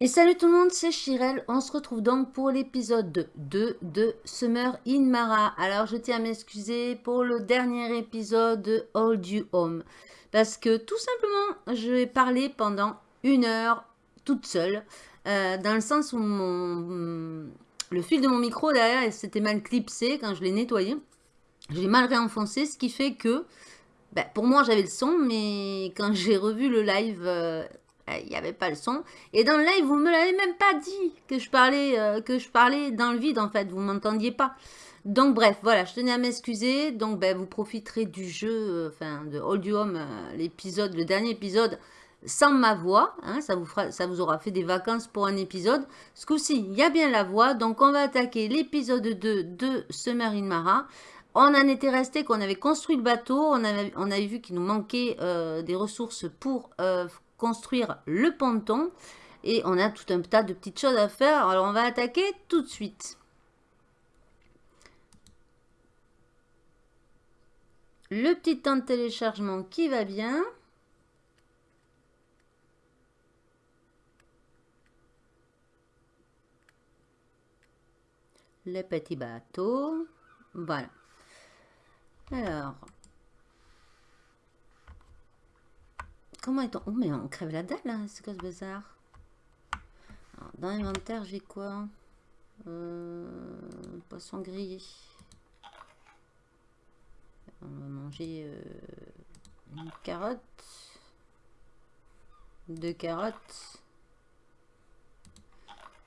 Et salut tout le monde, c'est Chirel. On se retrouve donc pour l'épisode 2 de Summer in Mara. Alors je tiens à m'excuser pour le dernier épisode de Hold You Home. Parce que tout simplement, je vais parler pendant une heure toute seule. Euh, dans le sens où le fil de mon micro derrière s'était mal clipsé quand je l'ai nettoyé. J'ai mal réenfoncé, ce qui fait que ben, pour moi j'avais le son, mais quand j'ai revu le live, euh, il n'y avait pas le son. Et dans le live, vous me l'avez même pas dit que je parlais, euh, que je parlais dans le vide en fait, vous m'entendiez pas. Donc bref, voilà, je tenais à m'excuser. Donc ben, vous profiterez du jeu, euh, enfin de Hold You Home, l'épisode, le dernier épisode, sans ma voix. Hein, ça, vous fera, ça vous aura fait des vacances pour un épisode. Ce coup-ci, il y a bien la voix. Donc on va attaquer l'épisode 2 de Summer in Mara. On en était resté qu'on avait construit le bateau, on avait, on avait vu qu'il nous manquait euh, des ressources pour construire le ponton. Et on a tout un tas de petites choses à faire. Alors on va attaquer tout de suite. Le petit temps de téléchargement qui va bien. Le petit bateau. Voilà. Alors. Comment est-on Oh, mais on crève la dalle, là. Hein, c'est quoi ce bazar Dans l'inventaire, j'ai quoi? Euh, Poisson grillé. On va manger euh, une carotte. Deux carottes.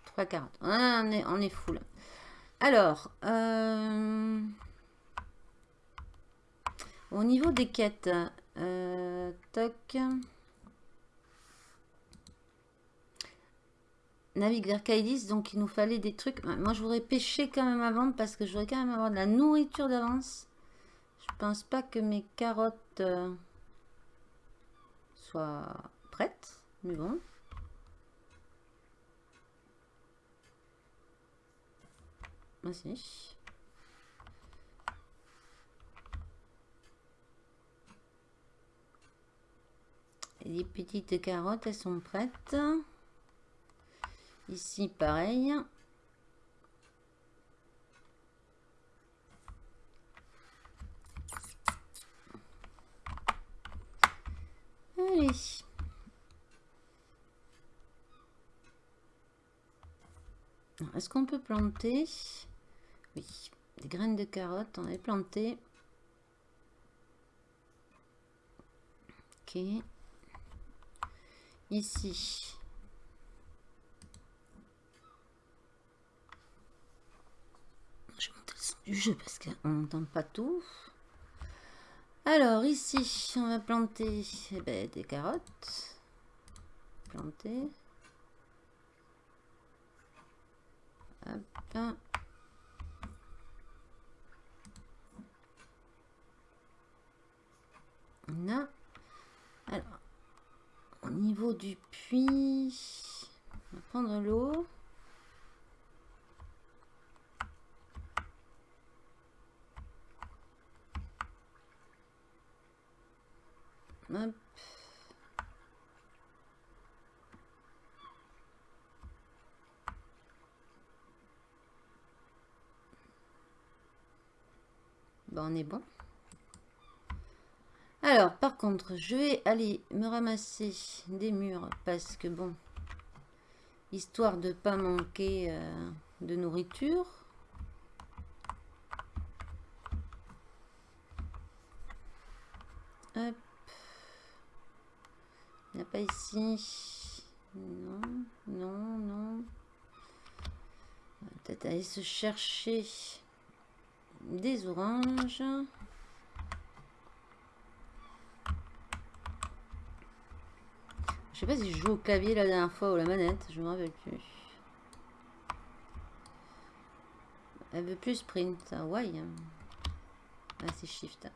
Trois carottes. Ah, on est, on est full. Alors, euh, au niveau des quêtes, euh, toc. Navigue vers Kaidis, donc il nous fallait des trucs. Moi, je voudrais pêcher quand même avant parce que je voudrais quand même avoir de la nourriture d'avance. Je pense pas que mes carottes euh, soient prêtes, mais bon. Merci. Les petites carottes, elles sont prêtes. Ici, pareil. Allez. Est-ce qu'on peut planter? Oui, des graines de carottes, on avait planté. Ok ici. Je vais monter le son du jeu parce qu'on n'entend pas tout. Alors ici, on va planter eh ben, des carottes. Planter. Hop. Là. Alors, au niveau du puits, on va prendre l'eau. Bon, on est bon. Alors, par contre, je vais aller me ramasser des murs parce que, bon, histoire de pas manquer euh, de nourriture. Hop. Il n'y a pas ici. Non, non, non. Peut-être aller se chercher des oranges. Je sais pas si je joue au clavier la dernière fois ou la manette, je me rappelle plus. Elle veut plus sprint, ouais. Ah, c'est shift.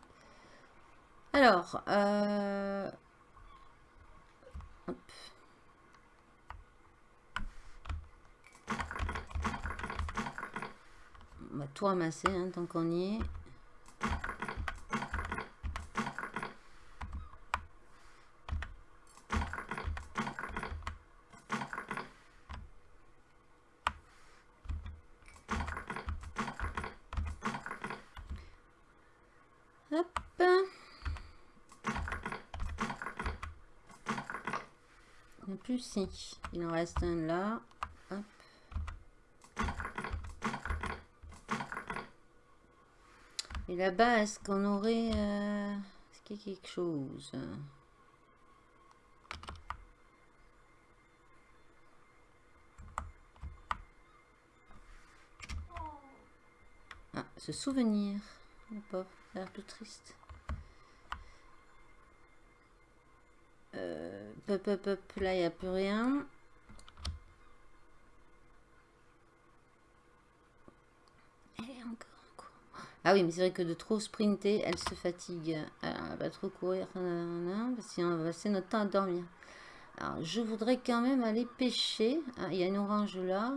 Alors, euh... Hop. On va tout ramasser hein, tant qu'on y est. Il en reste un là. Et là-bas, est-ce qu'on aurait... Euh, est-ce qu'il y a quelque chose? Ah, ce souvenir. Le pauvre, l'air plus triste. Euh, pop, pop, là, il n'y a plus rien. Ah oui, mais c'est vrai que de trop sprinter, elle se fatigue. elle va trop courir, parce qu'on va passer notre temps à dormir. Alors, je voudrais quand même aller pêcher. Ah, il y a une orange là.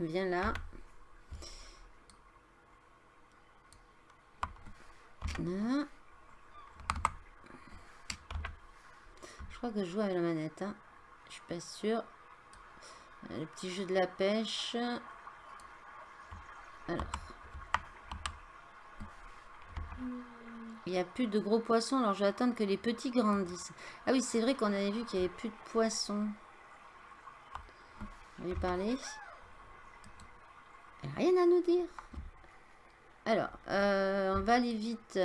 Viens là. Je crois que je joue avec la manette. Hein. Je suis pas sûre. Le petit jeu de la pêche. Alors. Il n'y a plus de gros poissons, alors je vais attendre que les petits grandissent. Ah oui, c'est vrai qu'on avait vu qu'il n'y avait plus de poissons. Lui parler. rien à nous dire. Alors, euh, on va aller vite.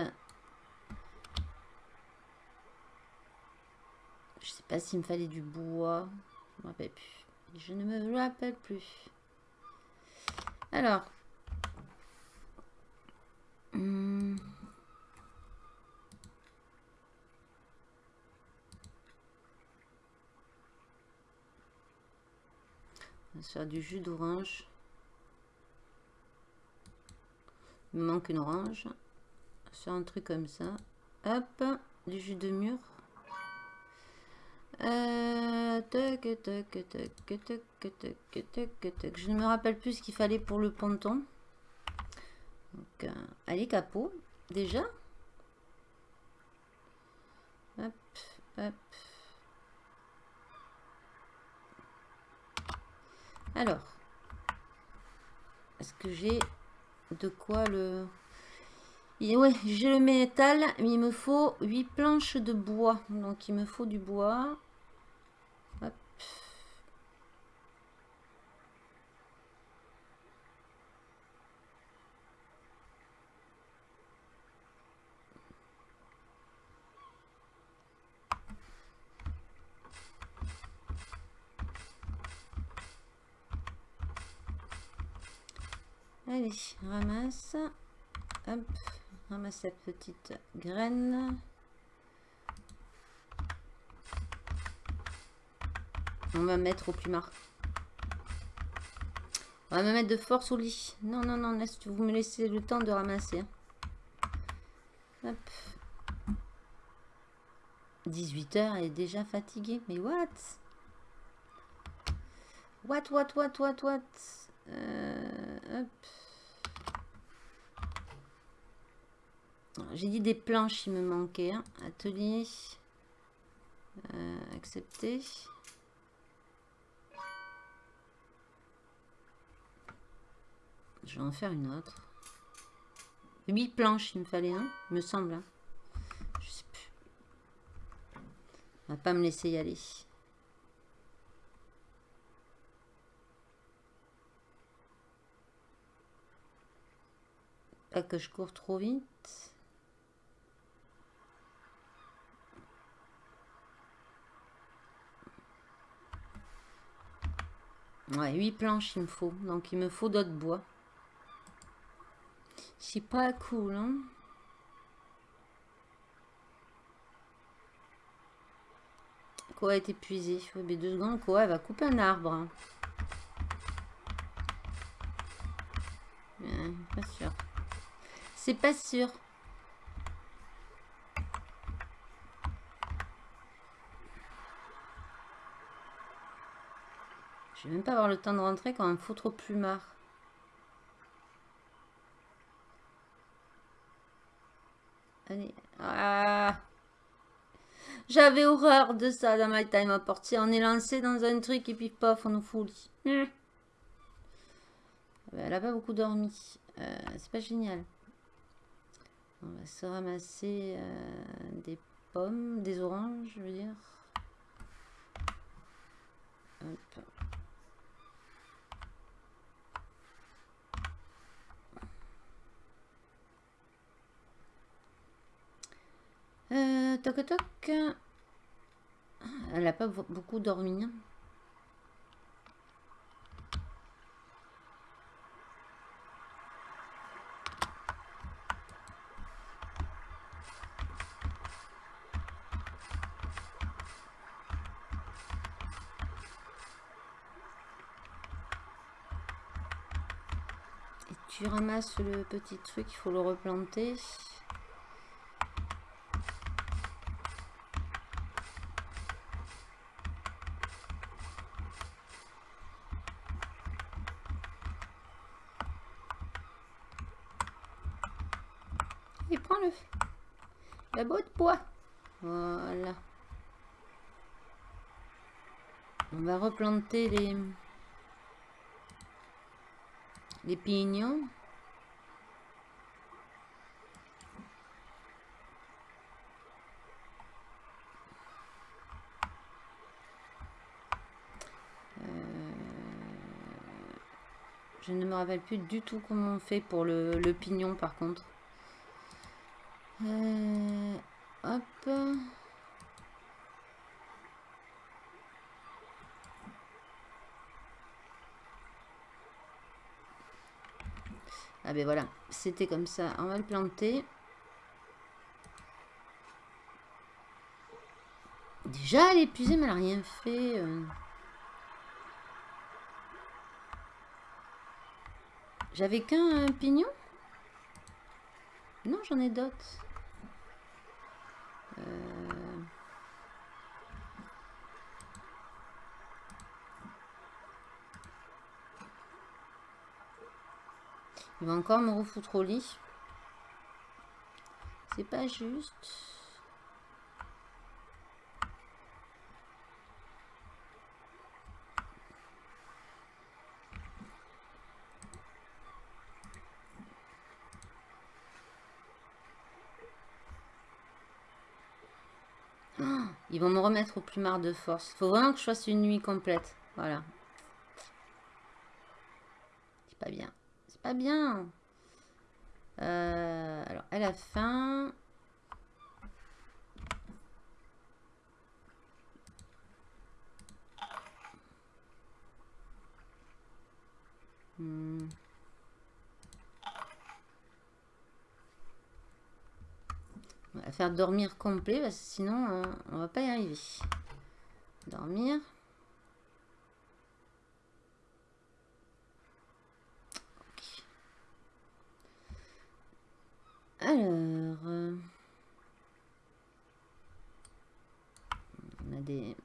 Je sais pas s'il me fallait du bois. Je ne me rappelle plus. Je ne me rappelle plus. Alors. Hmm. Va faire du jus d'orange. Il me manque une orange. Sur un truc comme ça. Hop, du jus de mûre. Euh, Je ne me rappelle plus ce qu'il fallait pour le ponton. Donc, euh, allez, capot. Déjà. Hop, hop. Alors. Est-ce que j'ai de quoi le... ouais, j'ai le métal, mais il me faut 8 planches de bois. Donc, il me faut du bois. Allez, ramasse. Hop, ramasse cette petite graine. On va mettre au plumard. On va me mettre de force au lit. Non, non, non, vous me laissez le temps de ramasser. Hop. 18h, elle est déjà fatiguée. Mais what? What, what, what, what, what? Euh, J'ai dit des planches, il me manquait. Hein. Atelier. Euh, accepter. Je vais en faire une autre. 8 planches, il me fallait, un, me semble. Hein. Je sais plus. On va pas me laisser y aller. Pas que je cours trop vite. Ouais, 8 planches il me faut. Donc il me faut d'autres bois. C'est pas cool, hein Quoi est épuisé Oui, mais deux secondes, quoi, elle va couper un arbre. Hein. pas sûr. C'est pas sûr. Je vais même pas avoir le temps de rentrer quand il me faut trop plumard. Allez. Ah. J'avais horreur de ça dans My Time à portier. On est lancé dans un truc et puis pof, on nous fout hmm. elle a pas beaucoup dormi. Euh, c'est pas génial. On va se ramasser euh, des pommes, des oranges, je veux dire. Hop. Euh, toc toc. Elle a pas beaucoup dormi. Le petit truc, il faut le replanter. Et prends-le. La botte de bois. Voilà. On va replanter les les pignons. Je ne me rappelle plus du tout comment on fait pour le, le pignon par contre. Euh, hop. Ah ben voilà, c'était comme ça. On va le planter. Déjà, elle est épuisée, mais elle n'a rien fait. Euh. J'avais qu'un pignon? Non, j'en ai d'autres. Euh. Il va encore me refoutre au lit. C'est pas juste. Oh, ils vont me remettre au plumard de force. Faut vraiment que je fasse une nuit complète. Voilà. C'est pas bien pas bien. Euh, alors, à la fin... On va faire dormir complet parce que sinon on, euh, on va pas y arriver. Dormir. Alors, euh, on a des...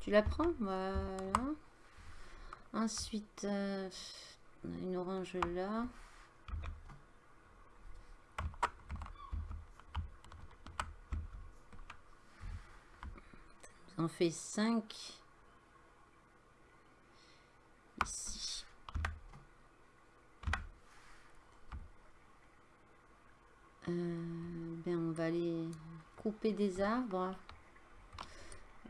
Tu la prends? Voilà. Ensuite, euh, on a une orange là. On fait 5. Euh, ben on va aller couper des arbres.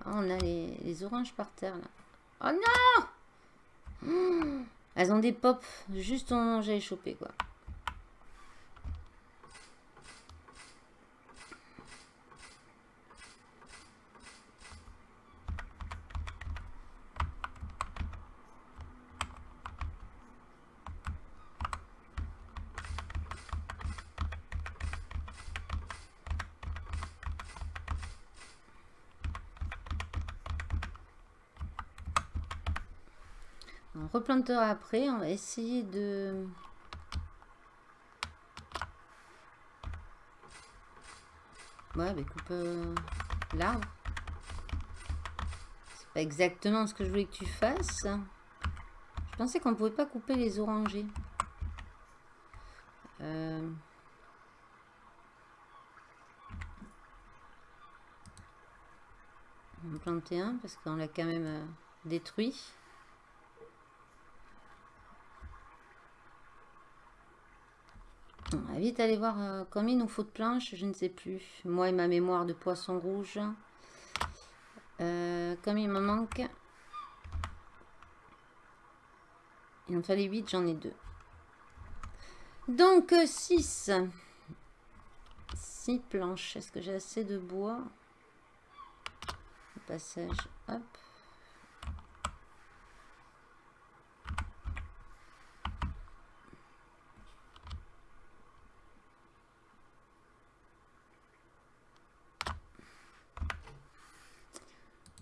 Ah, on a les, oranges par terre là. Oh non Elles ont des pops juste au moment j'ai chopé quoi. On replantera après. On va essayer de... Ouais, mais coupe euh, l'arbre. C'est pas exactement ce que je voulais que tu fasses. Je pensais qu'on pouvait pas couper les orangers. Euh... On va planter un parce qu'on l'a quand même... Euh, détruit. Vite aller voir euh, combien il nous faut de planches, je ne sais plus. Moi et ma mémoire de poisson rouge. Euh, comme il me manque. Il en fallait 8, j'en ai 2. Donc 6. Euh, 6 planches. Est-ce que j'ai assez de bois? Le passage, hop.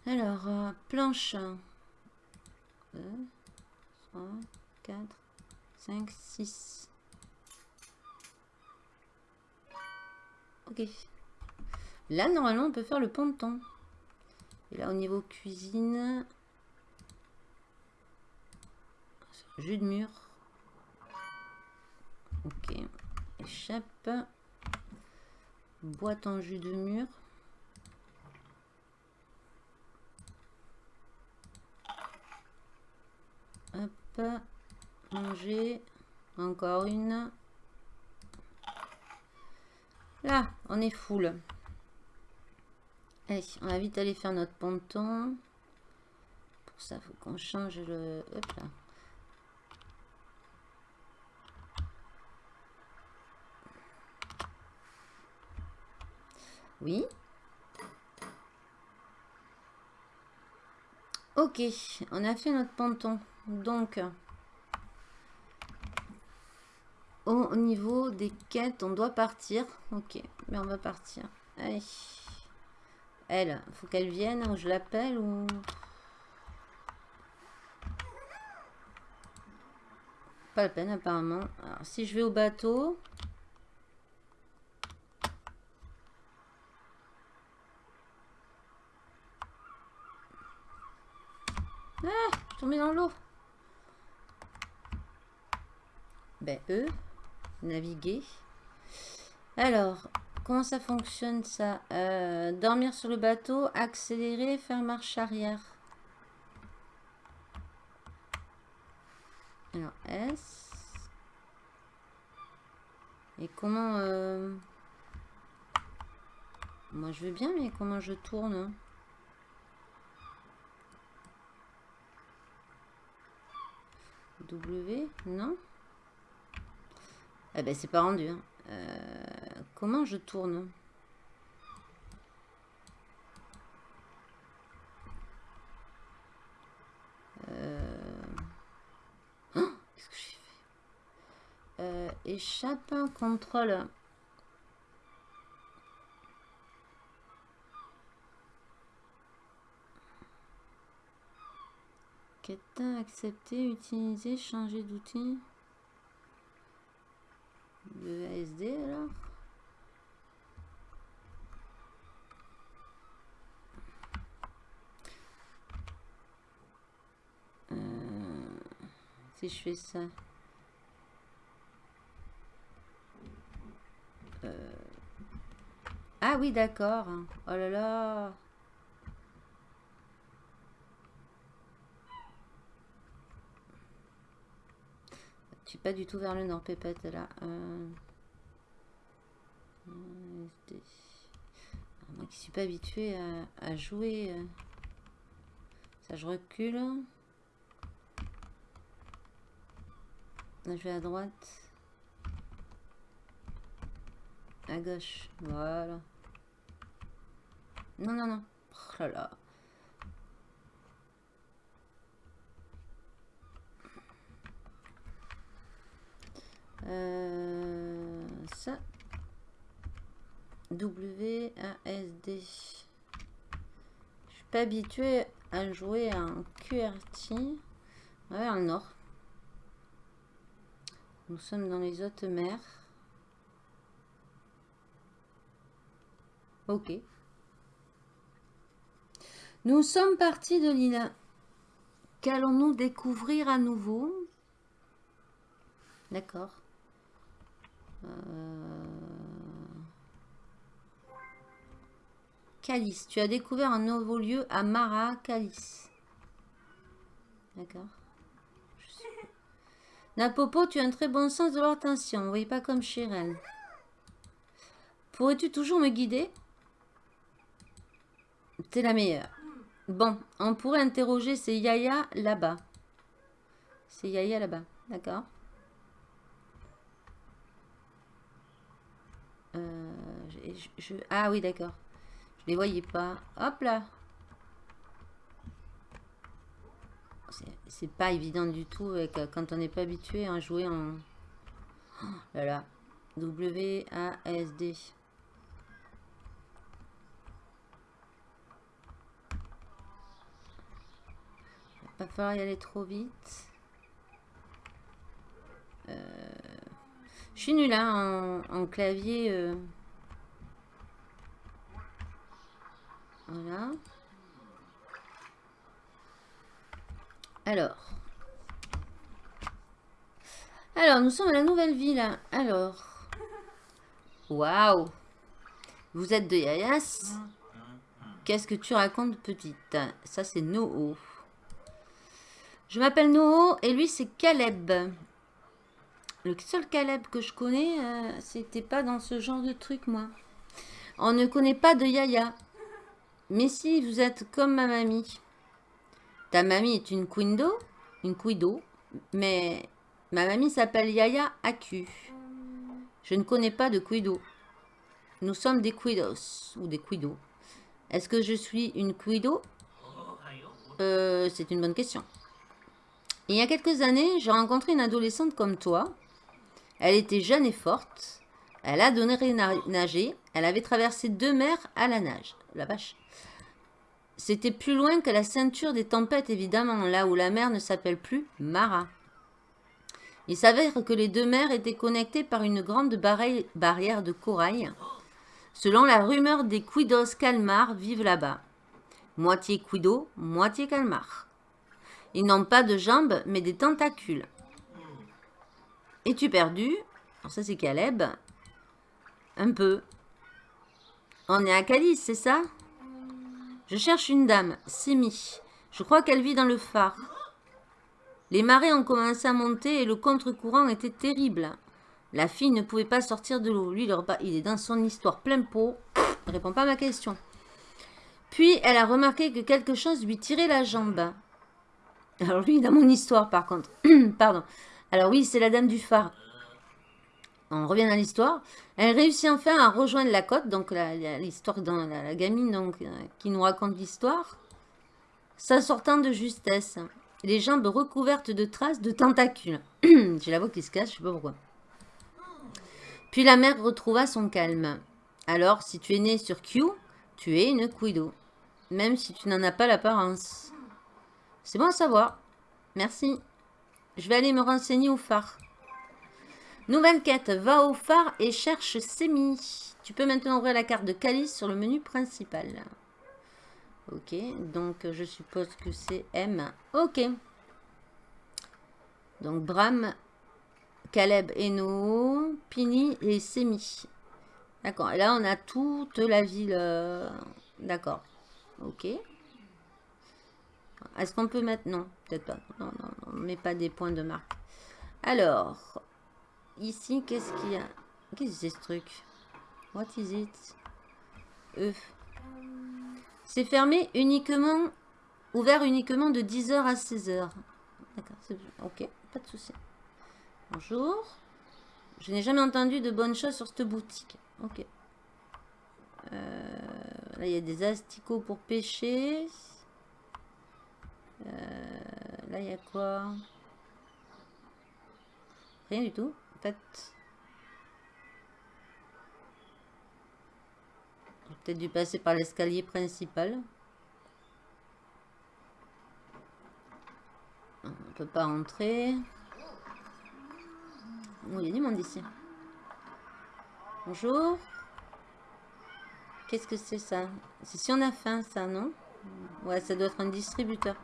Alors, euh, planche. 2, 3, 4, 5, 6. Ok. Là, normalement, on peut faire le ponton. Et là, au niveau cuisine... Jus de mur. Ok. Échappe. Boîte en jus de mur. Hop. Manger. Encore une. Là, on est full. Allez, on va vite aller faire notre ponton. Pour ça, faut qu'on change le... Hop là. Oui. Ok, on a fait notre ponton. Donc, au niveau des quêtes, on doit partir. Ok, mais on va partir. Allez. Elle, faut qu'elle vienne ou je l'appelle ou... Pas la peine apparemment. Alors, si je vais au bateau... Ah, tombé dans l'eau. Ben, eux naviguer. Alors, comment ça fonctionne ça? Euh, Dormir sur le bateau, accélérer, faire marche arrière. Alors, S. Et comment... Euh, moi, je veux bien, mais comment je tourne W Non? Eh ben, c'est pas rendu. Hein. Euh, comment je tourne? Euh... oh, Qu'est-ce que j'ai fait? Euh, Échappe, contrôle. Quête accepter, utiliser, changer d'outil le ASD alors. Euh, si je fais ça. Euh, ah oui d'accord. Oh là là pas du tout vers le nord, Pépette, là. Euh... moi qui suis pas habituée à, jouer. Euh, ça, je recule. Là, je vais à droite. À gauche. Voilà. Non, non, non. Oh là là. Euh, ça. W, A, S. Je suis pas habituée à jouer en QRT. Ouais, le nord. Nous sommes dans les hautes mers. Ok. Nous sommes partis de l'île. Qu'allons-nous découvrir à nouveau? D'accord. Euh, Calice. Tu as découvert un nouveau lieu à Mara, Calice. D'accord. Napopo, tu as un très bon sens de l'attention. Voyez pas comme Chiral. Pourrais-tu toujours me guider? T'es la meilleure. Bon, on pourrait interroger ces Yaya là-bas. C'est Yaya là-bas, d'accord euh, Ah oui, d'accord. Je les voyais pas. Hop là C'est pas évident du tout avec, euh, quand on n'est pas habitué à jouer en... Oh là là. W-A-S-D. Va falloir y aller trop vite. Euh, je suis nulle hein, en, clavier. Euh. Voilà. Alors. Alors, nous sommes à la nouvelle ville. Alors. Waouh. Vous êtes de Yayas Qu'est-ce que tu racontes, petite? Ça, c'est Noho. Je m'appelle Noho et lui, c'est Caleb. Le seul Caleb que je connais, euh, c'était pas dans ce genre de truc, moi. On ne connaît pas de Yaya. Mais si, vous êtes comme ma mamie. Ta mamie est une Quindo, une Quido, mais ma mamie s'appelle Yaya Aku. Je ne connais pas de Quido. Nous sommes des Quidos, ou des Quido. Est-ce que je suis une Quido? Euh, C'est une bonne question. Il y a quelques années, j'ai rencontré une adolescente comme toi. Elle était jeune et forte. Elle a donné nager. Elle avait traversé deux mers à la nage. La vache. C'était plus loin que la ceinture des tempêtes, évidemment, là où la mer ne s'appelle plus Mara. Il s'avère que les deux mers étaient connectées par une grande barrière de corail. Selon la rumeur, des Quidos calmars vivent là-bas. Moitié Quido, moitié calmar. Ils n'ont pas de jambes, mais des tentacules. Es-tu perdu? Alors ça, c'est Caleb. Un peu. On est à Calice, c'est ça? Je cherche une dame, Simi. Je crois qu'elle vit dans le phare. Les marées ont commencé à monter et le contre-courant était terrible. La fille ne pouvait pas sortir de l'eau. Lui, il est dans son histoire plein pot. Il répond pas à ma question. Puis, elle a remarqué que quelque chose lui tirait la jambe. Alors lui, dans mon histoire, par contre. Pardon. Alors oui, c'est la dame du phare. On revient à l'histoire. Elle réussit enfin à rejoindre la côte. Donc l'histoire dans la, gamine donc, euh, qui nous raconte l'histoire. Ça sortant de justesse. Les jambes recouvertes de traces de tentacules. J'ai la voix qui se casse, je sais pas pourquoi. Puis la mère retrouva son calme. Alors, si tu es né sur Q, tu es une Quido. Même si tu n'en as pas l'apparence. C'est bon à savoir. Merci. Je vais aller me renseigner au phare. Nouvelle quête. Va au phare et cherche Semi. Tu peux maintenant ouvrir la carte de Calice sur le menu principal. Ok. Donc, je suppose que c'est M. Ok. Donc, Bram, Caleb, Eno, Pini et Semi. D'accord. Et là, on a toute la ville. Euh, d'accord. Ok. Est-ce qu'on peut mettre... Non, peut-être pas. Non, non, on met pas des points de marque. Alors, ici, qu'est-ce qu'il y a? Qu'est-ce que c'est ce truc? What is it? E. C'est fermé uniquement, ouvert uniquement de 10h à 16h. D'accord, ok, pas de souci. Bonjour. Je n'ai jamais entendu de bonnes choses sur cette boutique. Ok. Euh, là, il y a des asticots pour pêcher. Euh, là, il y a quoi? Rien du tout. En fait, peut-être dû passer par l'escalier principal. On ne peut pas rentrer. Oh, il y a du monde ici. Bonjour. Qu'est-ce que c'est ça? C'est si on a faim, ça, non? Ouais, ça doit être un distributeur.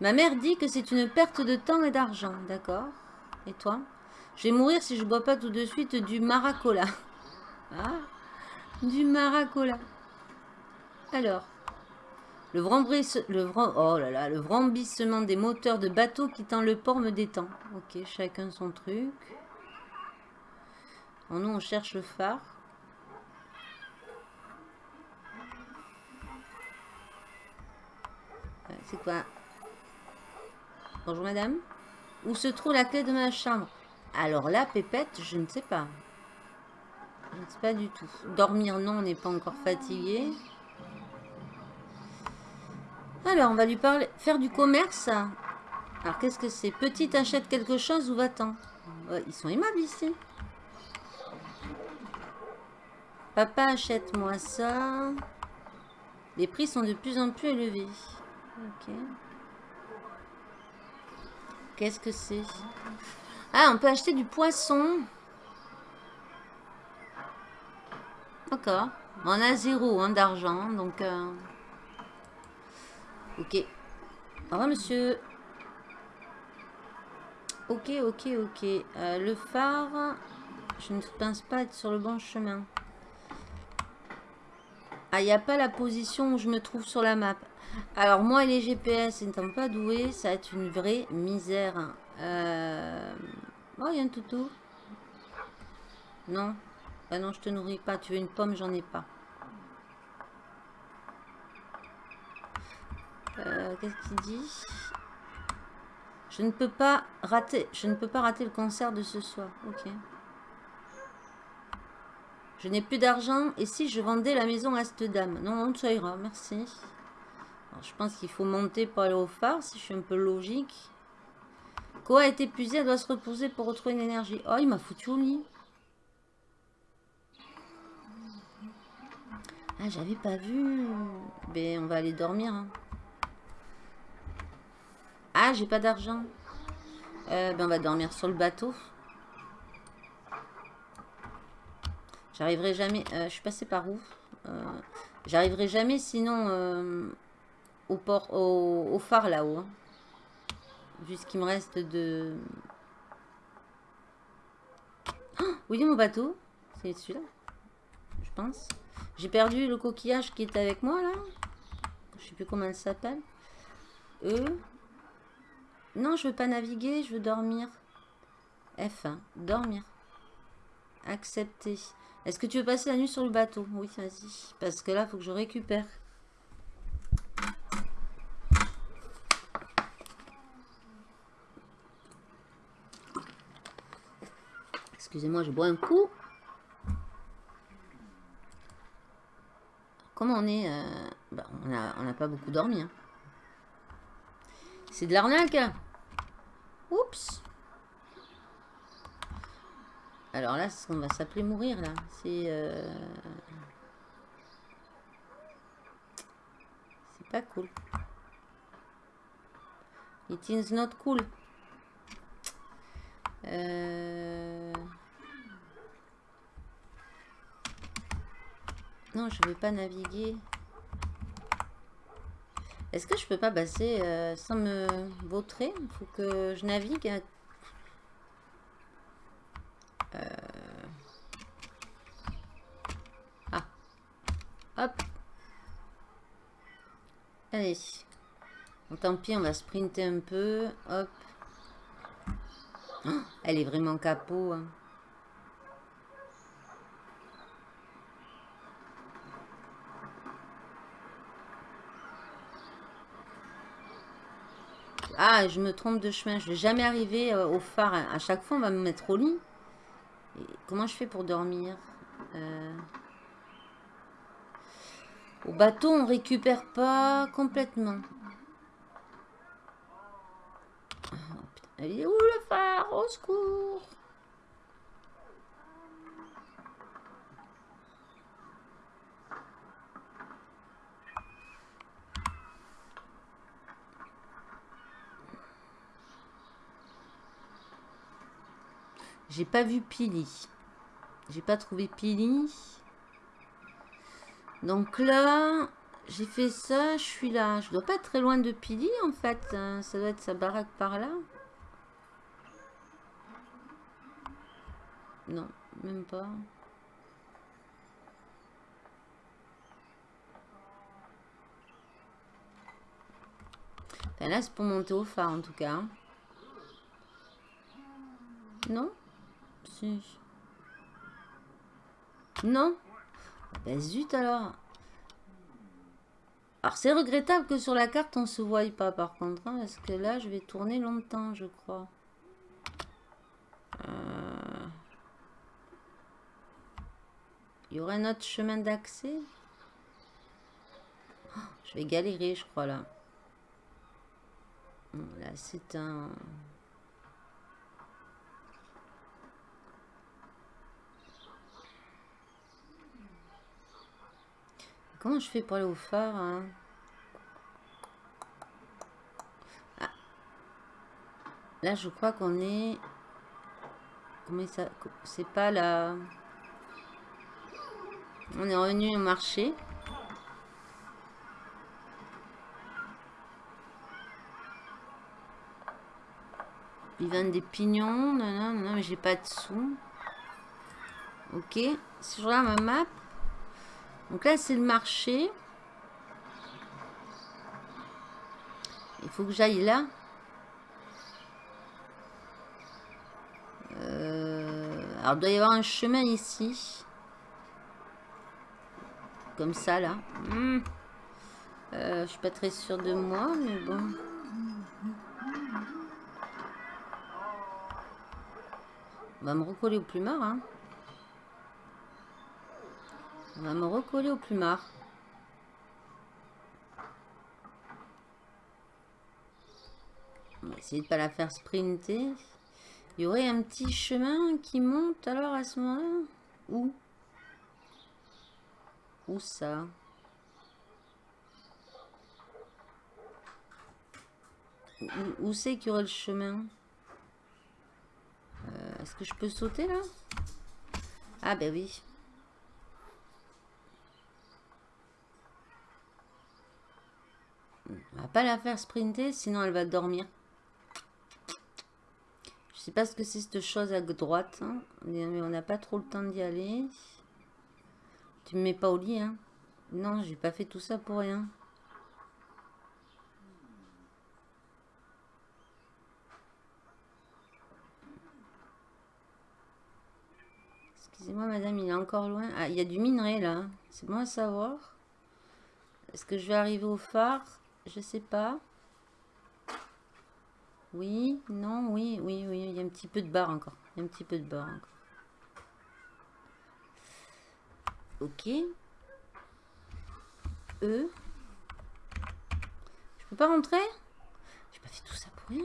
Ma mère dit que c'est une perte de temps et d'argent. D'accord? Et toi? Je vais mourir si je bois pas tout de suite du maracola. Ah Du maracola. Alors. Le, le, oh des moteurs de bateau quittant le port me détend. Ok, chacun son truc. En nous, on cherche le phare. C'est quoi? Bonjour madame. Où se trouve la clé de ma chambre? Alors là, Pépette, je ne sais pas. Je ne pas du tout. Dormir, non, on n'est pas encore fatigué. Alors, on va lui parler, faire du commerce. Alors, qu'est-ce que c'est? Petite achète quelque chose ou va-t'en? Ils sont aimables ici. Papa, achète-moi ça. Les prix sont de plus en plus élevés. Ok. Qu'est-ce que c'est? Ah, on peut acheter du poisson. D'accord. On a zéro hein, d'argent, donc... Euh, ok. Au revoir, monsieur. Ok, ok, ok. Euh, le phare, je ne pense pas être sur le bon chemin. Ah, il n'y a pas la position où je me trouve sur la map. Alors, moi et les GPS n'étant pas doués, ça va être une vraie misère. Euh... Oh, il y a un toutou. Non. Ah non, je te nourris pas. Tu veux une pomme, j'en ai pas. Euh, qu'est-ce qu'il dit? Je ne peux pas rater. Je ne peux pas rater le concert de ce soir. Ok. Je n'ai plus d'argent. Et si je vendais la maison à cette dame? Non, non, ça ira. Merci. Je pense qu'il faut monter pour aller au phare, si je suis un peu logique. Quoi a été épuisée, elle doit se reposer pour retrouver une énergie. Oh, il m'a foutu au lit. Ah, j'avais pas vu. Ben, on va aller dormir. Hein. Ah, j'ai pas d'argent. Euh, ben, on va dormir sur le bateau. J'arriverai jamais... Euh, je suis passé par où? Euh, J'arriverai jamais sinon au port, au, phare là-haut. Hein. Vu ce qu'il me reste de... Oh, oui, mon bateau? C'est celui-là. Je pense. J'ai perdu le coquillage qui est avec moi là. Je sais plus comment elle s'appelle. E. Non, je veux pas naviguer, je veux dormir. F1. Dormir. Accepter. Est-ce que tu veux passer la nuit sur le bateau? Oui, vas-y. Parce que là, il faut que je récupère. Excusez-moi, je bois un coup. Comment on est euh, bah, On n'a pas beaucoup dormi. Hein. C'est de l'arnaque. Oups. Alors là, on va s'appeler mourir, là. C'est... Euh, c'est pas cool. It is not cool. Euh, je veux pas naviguer. Est-ce que je peux pas passer euh, sans me vautrer? Faut que je navigue euh, ah. Hop. Allez. tant pis, on va sprinter un peu. Hop. Oh, elle est vraiment capot. Hein. Ah, je me trompe de chemin. Je vais jamais arriver euh, au phare. À chaque fois, on va me mettre au lit comment je fais pour dormir euh, Au bateau, on récupère pas complètement. Il est où le phare? Au secours J'ai pas vu Pili. J'ai pas trouvé Pili. Donc là, j'ai fait ça, je suis là. Je dois pas être très loin de Pili en fait. Hein. Ça doit être sa baraque par là. Non, même pas. Enfin, là, c'est pour monter au phare, en tout cas. Non? Non? Ben zut, alors. Alors, c'est regrettable que sur la carte, on se voie pas, par contre. Hein, parce que là, je vais tourner longtemps, je crois. Euh... Il y aurait un autre chemin d'accès? Oh, Je vais galérer, je crois, là. Là, c'est un... Comment je fais pour aller au phare hein ah. Là, je crois qu'on est... Comment ça... C'est pas la... On est revenu au marché. Ils vendent des pignons. Non, non, non, mais j'ai pas de sous. Ok. Si je regarde ma map. Donc là, c'est le marché. Il faut que j'aille là. Euh, alors, il doit y avoir un chemin ici. Comme ça, là. Hmm. Euh, je suis pas très sûre de moi, mais bon. On va me recoller au plumard, hein. On va me recoller au plumard. On va essayer de pas la faire sprinter. Il y aurait un petit chemin qui monte alors à ce moment-là? Où? Où ça? Où, c'est qu'il y aurait le chemin? Euh, Est-ce que je peux sauter là? Ah ben oui. On va pas la faire sprinter, sinon elle va dormir. Je sais pas ce que c'est cette chose à droite. Hein, mais on n'a pas trop le temps d'y aller. Tu me mets pas au lit, hein Non, j'ai pas fait tout ça pour rien. Excusez-moi, madame, il est encore loin. Ah, il y a du minerai, là. C'est bon à savoir. Est-ce que je vais arriver au phare? Je sais pas. Oui, non, oui, oui, oui. Il y a un petit peu de barre encore. Il y a un petit peu de barre encore. Ok. E. Je peux pas rentrer? J'ai pas fait tout ça pour rien.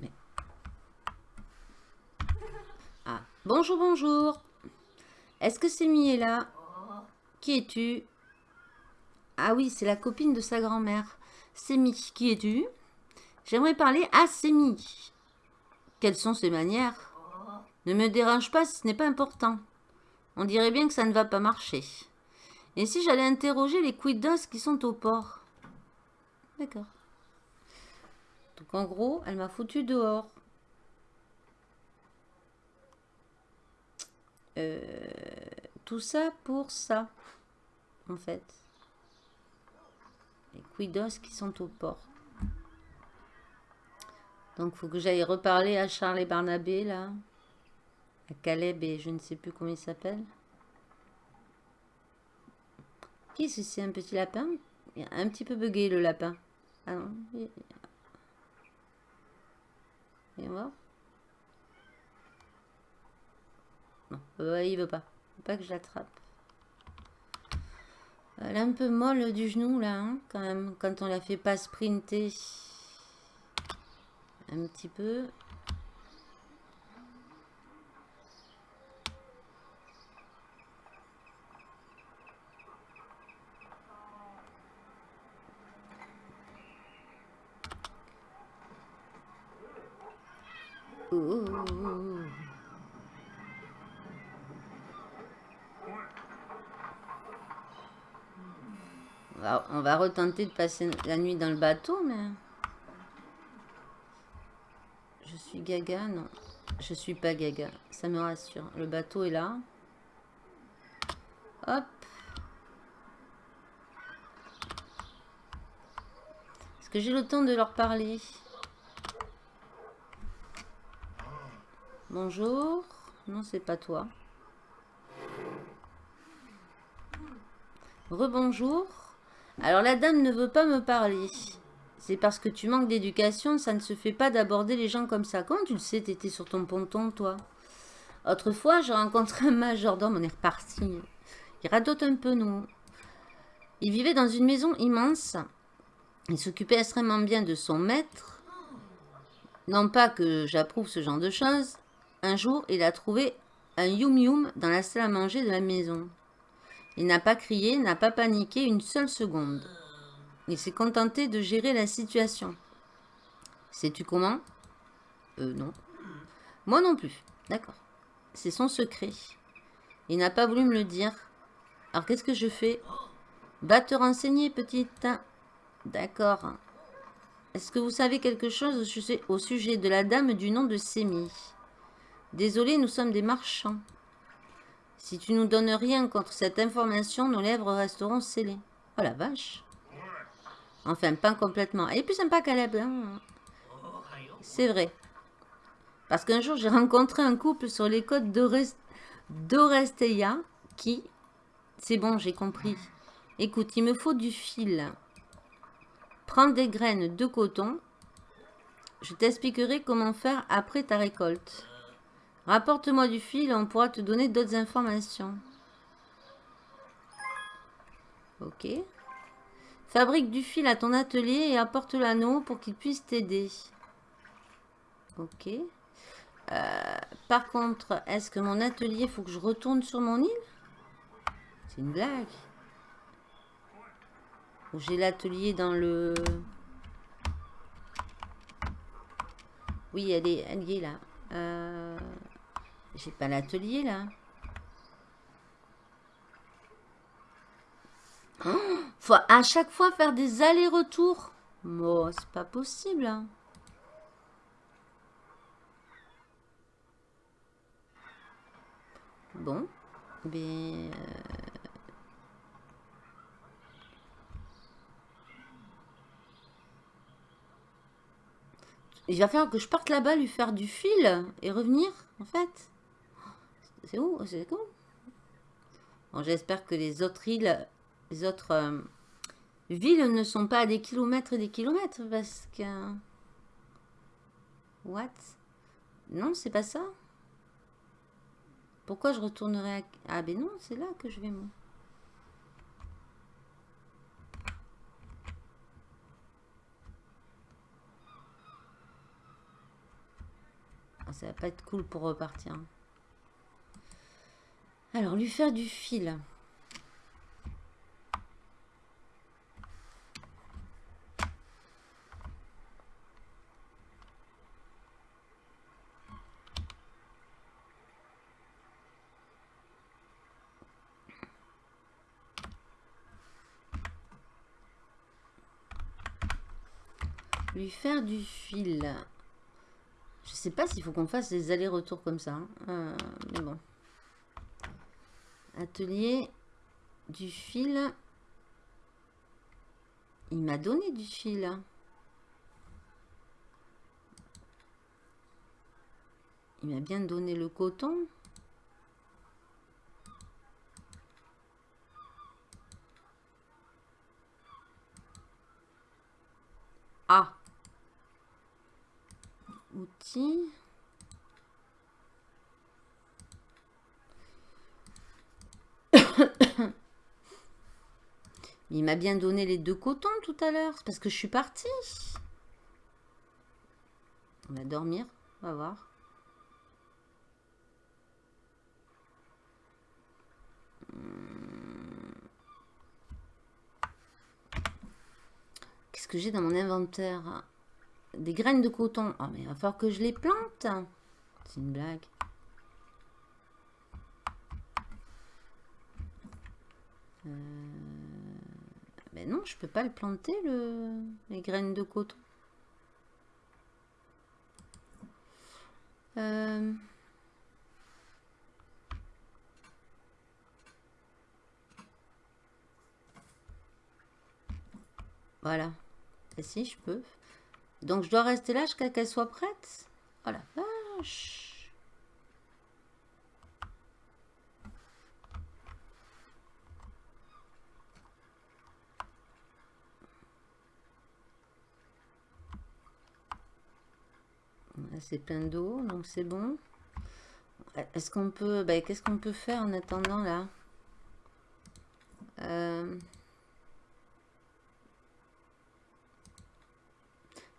Mais... Ah, bonjour, bonjour. Est-ce que c'est est là? Qui es-tu? Ah oui, c'est la copine de sa grand-mère. Sémi, qui es-tu? J'aimerais parler à Sémi. Quelles sont ses manières? Ne me dérange pas si ce n'est pas important. On dirait bien que ça ne va pas marcher. Et si j'allais interroger les quiddos qui sont au port? D'accord. Donc en gros, elle m'a foutu dehors. Euh, tout ça pour ça, en fait. Les quiddos qui sont au port. Donc, faut que j'aille reparler à Charles et Barnabé, là. À Caleb et je ne sais plus comment il s'appelle. Qui c'est un petit lapin? Il a un petit peu bugué, le lapin. Ah non. Il est Non, il veut pas. Il veut pas que je l'attrape. Elle est un peu molle du genou, là, hein, quand même, quand on la fait pas sprinter un petit peu. retenter de passer la nuit dans le bateau, mais... Je suis gaga, non. Je suis pas gaga, ça me rassure. Le bateau est là. Hop. Est-ce que j'ai le temps de leur parler? Bonjour. Non, c'est pas toi. Rebonjour. Alors la dame ne veut pas me parler. C'est parce que tu manques d'éducation, ça ne se fait pas d'aborder les gens comme ça. Comment tu le sais, t'étais sur ton ponton, toi? Autrefois, j'ai rencontré un majordome, on est reparti. Il radote un peu, nous. Il vivait dans une maison immense. Il s'occupait extrêmement bien de son maître. Non pas que j'approuve ce genre de choses. Un jour, il a trouvé un yum-yum dans la salle à manger de la maison. Il n'a pas crié, n'a pas paniqué une seule seconde. Il s'est contenté de gérer la situation. Sais-tu comment? Euh, non. Moi non plus. D'accord. C'est son secret. Il n'a pas voulu me le dire. Alors qu'est-ce que je fais? Va te renseigner, petite. D'accord. Est-ce que vous savez quelque chose au sujet, de la dame du nom de Sémi? Désolé, nous sommes des marchands. Si tu nous donnes rien contre cette information, nos lèvres resteront scellées. Oh la vache Enfin, pas complètement. Elle est plus sympa Caleb. Hein C'est vrai. Parce qu'un jour, j'ai rencontré un couple sur les côtes d'Oresteia qui... C'est bon, j'ai compris. Écoute, il me faut du fil. Prends des graines de coton. Je t'expliquerai comment faire après ta récolte. Rapporte-moi du fil on pourra te donner d'autres informations. Ok. Fabrique du fil à ton atelier et apporte l'anneau pour qu'il puisse t'aider. Ok. Euh, par contre, est-ce que mon atelier, faut que je retourne sur mon île? C'est une blague. J'ai l'atelier dans le... Oui, elle est, elle là. Euh, j'ai pas l'atelier là. Faut à chaque fois faire des allers-retours. Bon, c'est pas possible. Hein. Bon, mais... Euh, il va falloir que je parte là-bas, lui faire du fil et revenir, en fait. C'est où? C'est où Bon, j'espère que les autres îles, les autres euh, villes ne sont pas à des kilomètres et des kilomètres, parce que... What? Non, c'est pas ça pourquoi je retournerai à... Ah ben non, c'est là que je vais moi. Ah, ça va pas être cool pour repartir. Alors, lui faire du fil. faire du fil. Je sais pas s'il faut qu'on fasse des allers-retours comme ça. Hein. Euh, mais bon. Atelier du fil. Il m'a donné du fil. Il m'a bien donné le coton. Ah outils. Il m'a bien donné les deux cotons tout à l'heure. parce que je suis partie. On va dormir. On va voir. Hmm. Qu'est-ce que j'ai dans mon inventaire? Des graines de coton. Ah, mais il va falloir que je les plante. C'est une blague. Mais non, je peux pas le planter, le... les graines de coton. Euh, voilà. Et si, je peux. Donc, je dois rester là jusqu'à qu'elle soit prête? Oh la vache c'est plein d'eau, donc c'est bon. Est-ce qu'on peut... Bah, qu'est-ce qu'on peut faire en attendant, là? Euh,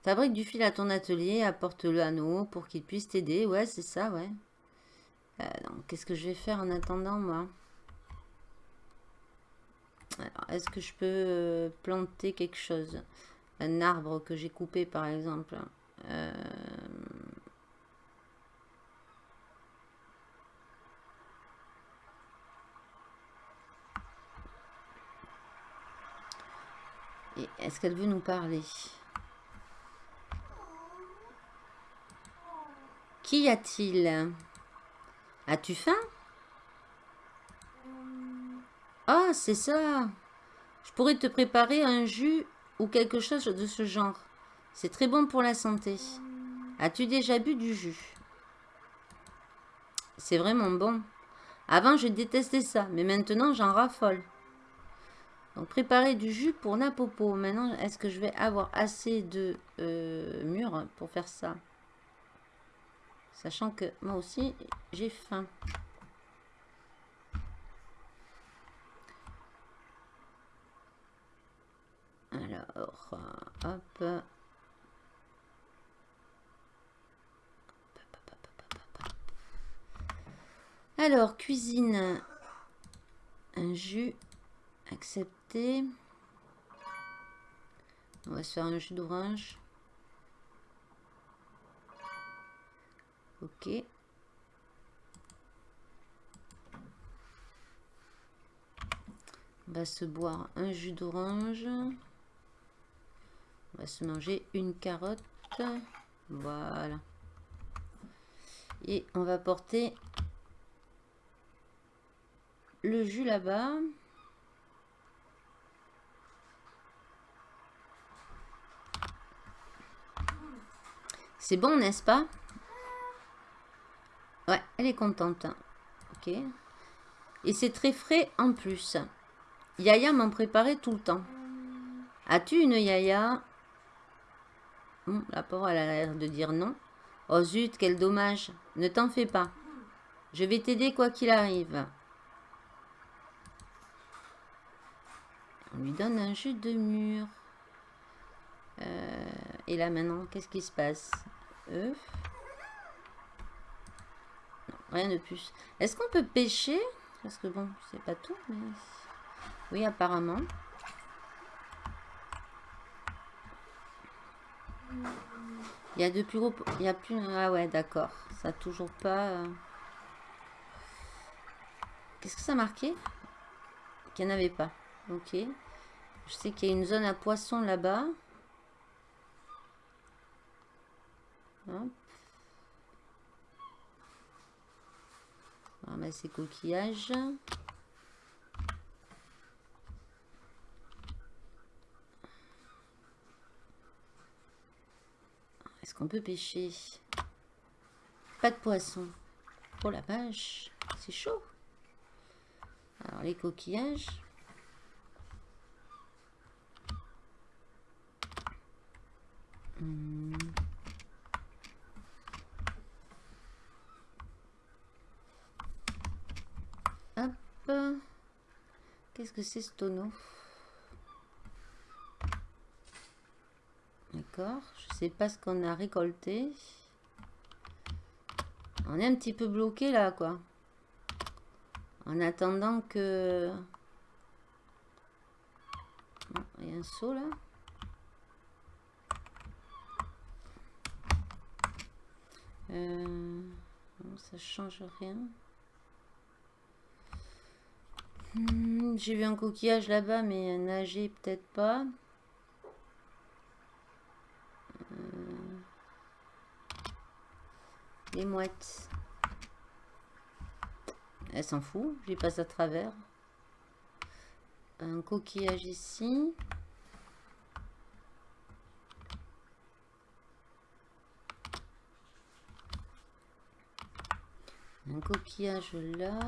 Fabrique du fil à ton atelier, apporte-le à nous pour qu'il puisse t'aider. Ouais, c'est ça, ouais. Euh, qu'est-ce que je vais faire en attendant, moi? Alors, est-ce que je peux euh, planter quelque chose? Un arbre que j'ai coupé, par exemple. Euh... Et est-ce qu'elle veut nous parler? Qu'y a-t-il? As-tu faim? Ah, c'est ça Je pourrais te préparer un jus ou quelque chose de ce genre. C'est très bon pour la santé. As-tu déjà bu du jus? C'est vraiment bon. Avant, je détestais ça, mais maintenant, j'en raffole. Donc, préparer du jus pour Napopo. Maintenant, est-ce que je vais avoir assez de euh, mûres pour faire ça? Sachant que moi aussi, j'ai faim. Alors, hop. Alors, cuisine. Un jus. On va se faire un jus d'orange. Ok. On va se boire un jus d'orange. On va se manger une carotte. Voilà. Et on va porter le jus là-bas. C'est bon, n'est-ce pas? Ouais, elle est contente. Ok. Et c'est très frais en plus. Yaya m'en préparait tout le temps. As-tu une Yaya? La pauvre, a l'air de dire non. Oh zut, quel dommage. Ne t'en fais pas. Je vais t'aider quoi qu'il arrive. On lui donne un jus de mur. Euh, et là maintenant, qu'est-ce qui se passe? Œuf Rien de plus. Est-ce qu'on peut pêcher? Parce que bon, c'est pas tout, mais... Oui, apparemment. Il y a de plus gros... Il y a plus... Ah ouais, d'accord. Ça toujours pas... Euh. Qu'est-ce que ça marquait Qu'il n'y en avait pas. Ok. Je sais qu'il y a une zone à poisson là-bas. Hop. ramasser coquillages. Est-ce qu'on peut pêcher? Pas de poisson. Oh la vache, c'est chaud. Alors les coquillages. Hmm. Qu'est-ce que c'est ce tonneau? D'accord. Je sais pas ce qu'on a récolté. On est un petit peu bloqué là, quoi. En attendant que... Il y a un saut là. Euh... ça change rien. Hmm, j'ai vu un coquillage là-bas, mais nager peut-être pas. Euh, les mouettes. Elle s'en fout, je les passe à travers. Un coquillage ici. Un coquillage là.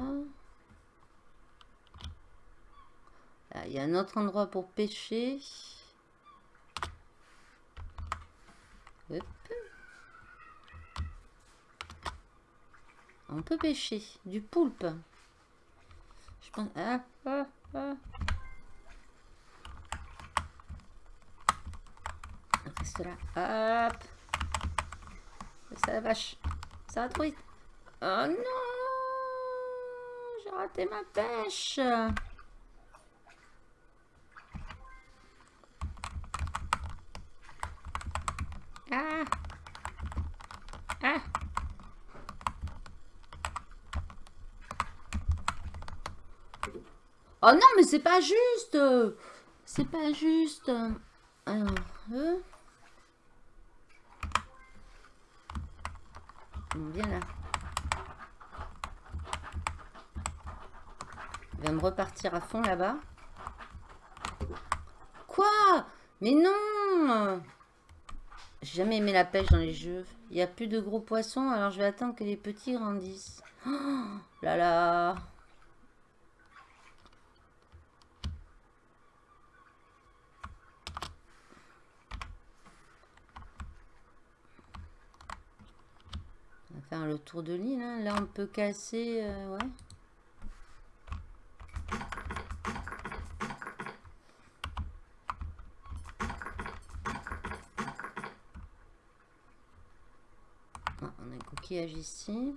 Il y a un autre endroit pour pêcher. On peut pêcher du poulpe. Je pense... Ah, ah, ah. Reste là. Hop. Ça la vache. Ça va trop vite. Oh non J'ai raté ma pêche. Ah. Ah. Oh non, mais c'est pas juste. C'est pas juste. Alors, euh... Bien là. Va me repartir à fond là-bas. Quoi? Mais non J'ai jamais aimé la pêche dans les jeux. Il n'y a plus de gros poissons, alors je vais attendre que les petits grandissent. Oh là là faire le tour de l'île. Hein. Là, on peut casser... Euh, ouais. Ah, on a un coquillage ici.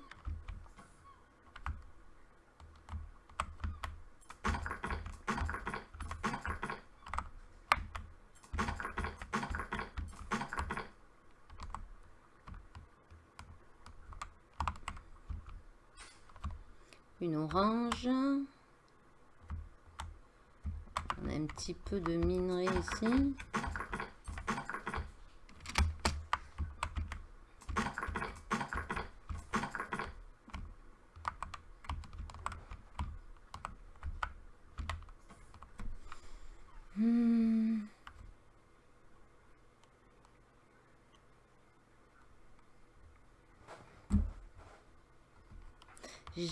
une orange. On a un petit peu de minerai ici.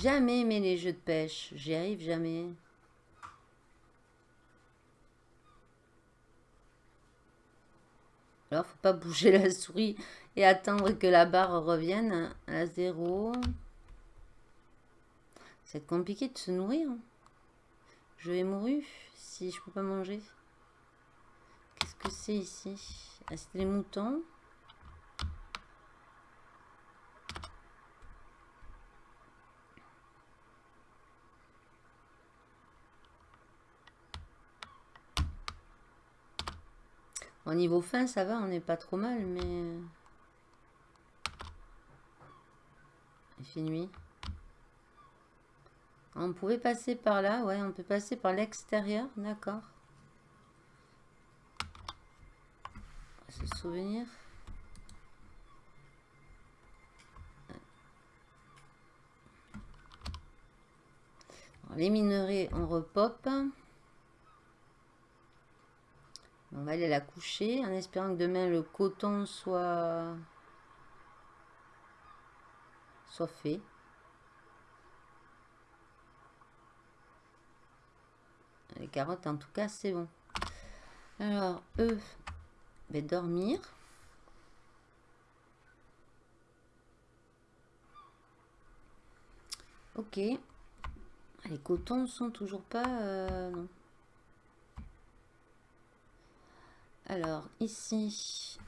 Jamais aimé les jeux de pêche. J'y arrive jamais. Alors, faut pas bouger la souris et attendre que la barre revienne à zéro. C'est compliqué de se nourrir. Je vais mourir si je peux pas manger. Qu'est-ce que c'est ici? Ah, C'est les moutons. Au niveau fin, ça va, on n'est pas trop mal, mais... Euh, il fait nuit. On pouvait passer par là, ouais, on peut passer par l'extérieur, d'accord. Se souvenir. les minerais, on repop. On va aller la coucher en espérant que demain le coton soit, soit fait. Les carottes, en tout cas, c'est bon. Alors, eux, vais dormir. Ok. Les cotons sont toujours pas... Euh, non. Alors, ici,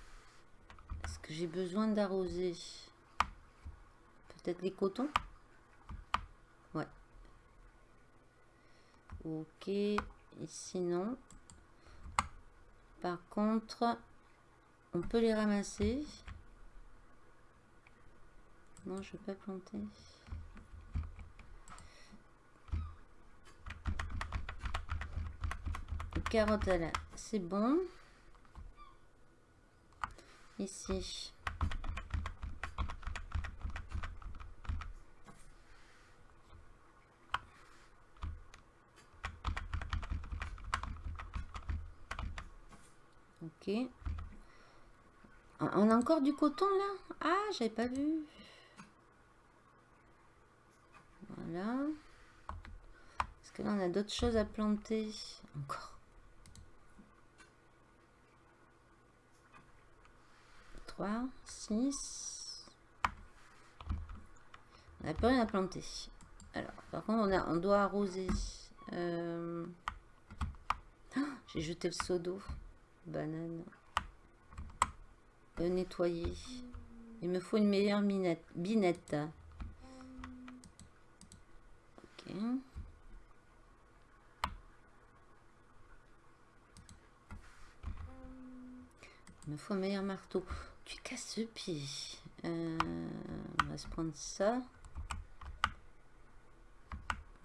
est-ce que j'ai besoin d'arroser Peut-être les cotons? Ouais. Ok, ici non. Par contre, on peut les ramasser. Non, je ne vais pas planter. carottes là, c'est bon ici. Ok. On a encore du coton là? Ah, j'avais pas vu. Voilà. Est-ce que là, on a d'autres choses à planter? Encore. 3, 6. On n'a plus rien à planter. Alors, par contre, on, a, on doit arroser. Euh, j'ai jeté le seau d'eau. Banane. Euh, nettoyer. Il me faut une meilleure minette, binette. Ok. Il me faut un meilleur marteau. Tu casses le pied. Euh, on va se prendre ça.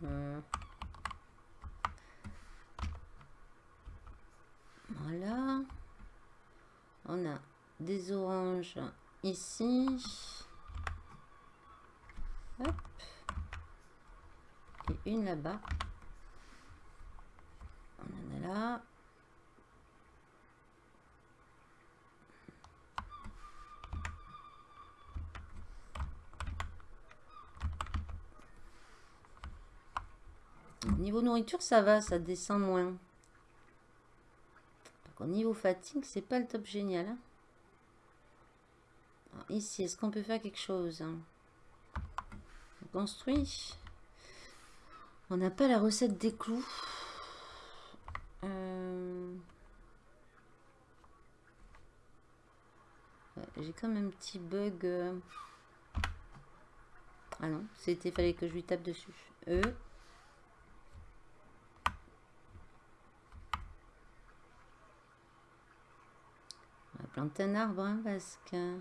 Euh. Voilà. On a des oranges ici. Hop. Et une là-bas. On en a là. Niveau nourriture, ça va, ça descend moins. Au niveau fatigue, c'est pas le top génial. Hein. ici, est-ce qu'on peut faire quelque chose hein? On construit. On n'a pas la recette des clous. Euh, j'ai même un petit bug. Euh. Ah non, c'était fallait que je lui tape dessus. E. planter un arbre hein, parce que...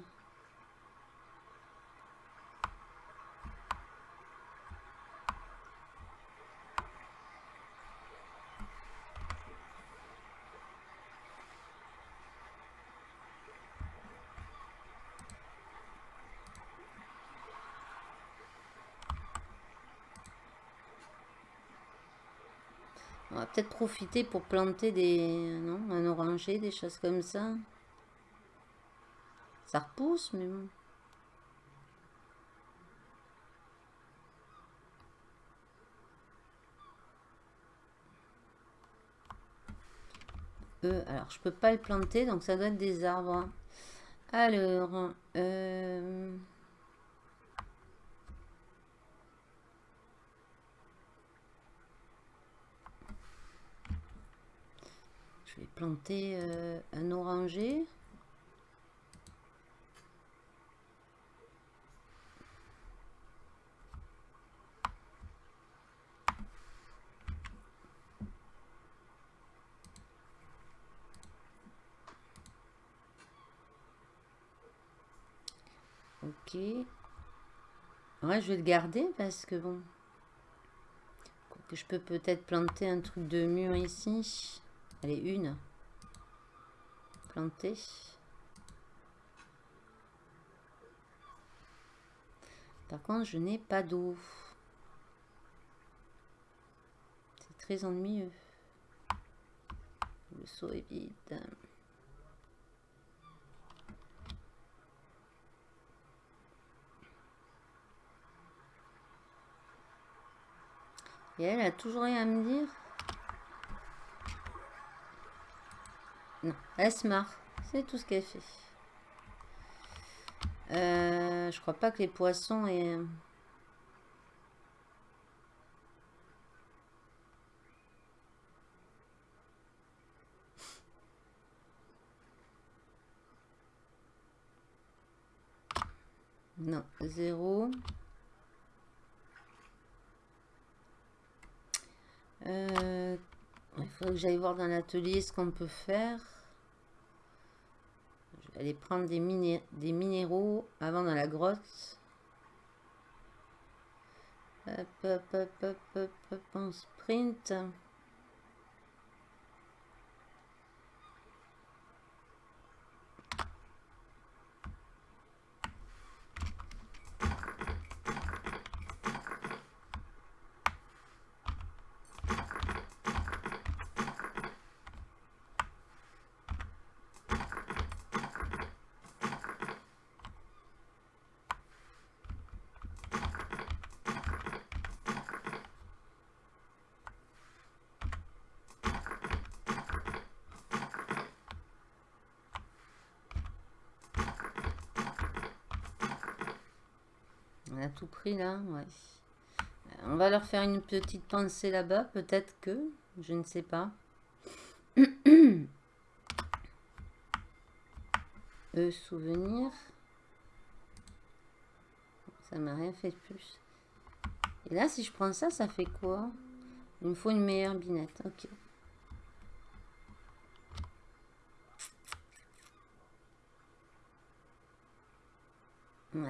On va peut-être profiter pour planter des... Non, un oranger, des choses comme ça. Ça repousse, mais. Euh, alors, je peux pas le planter, donc ça doit être des arbres. Alors, euh, je vais planter euh, un oranger. Je vais le garder parce que bon... Que je peux peut-être planter un truc de mur ici. Allez, une. Planter. Par contre, je n'ai pas d'eau. C'est très ennuyeux. Le seau est vide. Et elle a toujours rien à me dire. Non, elle se marre. C'est tout ce qu'elle fait. Euh, je crois pas que les poissons aient... Non, zéro. Euh, il faudrait que j'aille voir dans l'atelier ce qu'on peut faire. Je vais aller prendre des, des minéraux avant dans la grotte. Hop, hop, hop, hop, hop, hop, on sprint. Pris là, ouais. On va leur faire une petite pensée là-bas, peut-être que, je ne sais pas. Eux, souvenirs. Ça m'a rien fait de plus. Et là, si je prends ça, ça fait quoi? Il me faut une meilleure binette. Ok.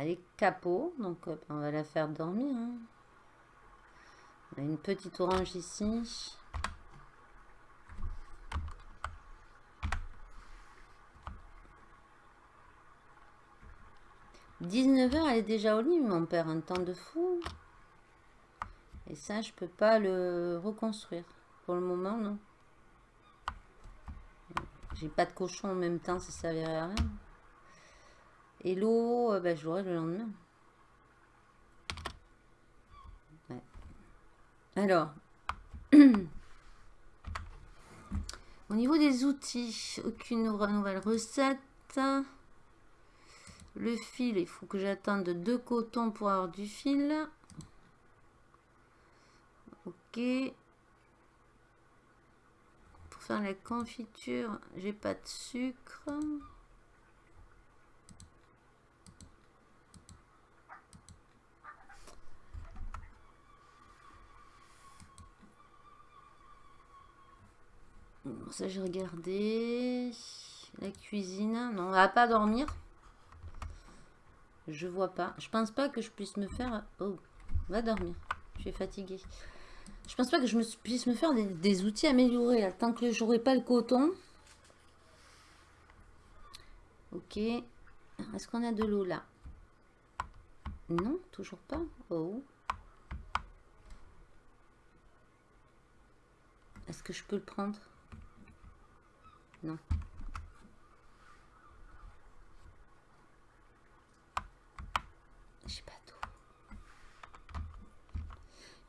On a les capots, donc on va la faire dormir. Hein. Une petite orange ici. 19h, elle est déjà au lit, mais on perd un temps de fou. Et ça, je peux pas le reconstruire. Pour le moment, non. J'ai pas de cochon en même temps, ça servirait à rien. Et l'eau, euh, ben, je l'aurai le lendemain. Alors, au niveau des outils, aucune nouvelle recette. Le fil, il faut que j'attende deux cotons pour avoir du fil. Ok. Pour faire la confiture, j'ai pas de sucre. Ça j'ai regardé. La cuisine. Non, on va pas dormir. Je vois pas. Je pense pas que je puisse me faire... Oh, va dormir. Je suis fatiguée. Je pense pas que je me puisse me faire des, outils améliorés. Tant que j'aurai pas le coton. Ok. Est-ce qu'on a de l'eau là? Non, toujours pas. Oh. Est-ce que je peux le prendre? Non.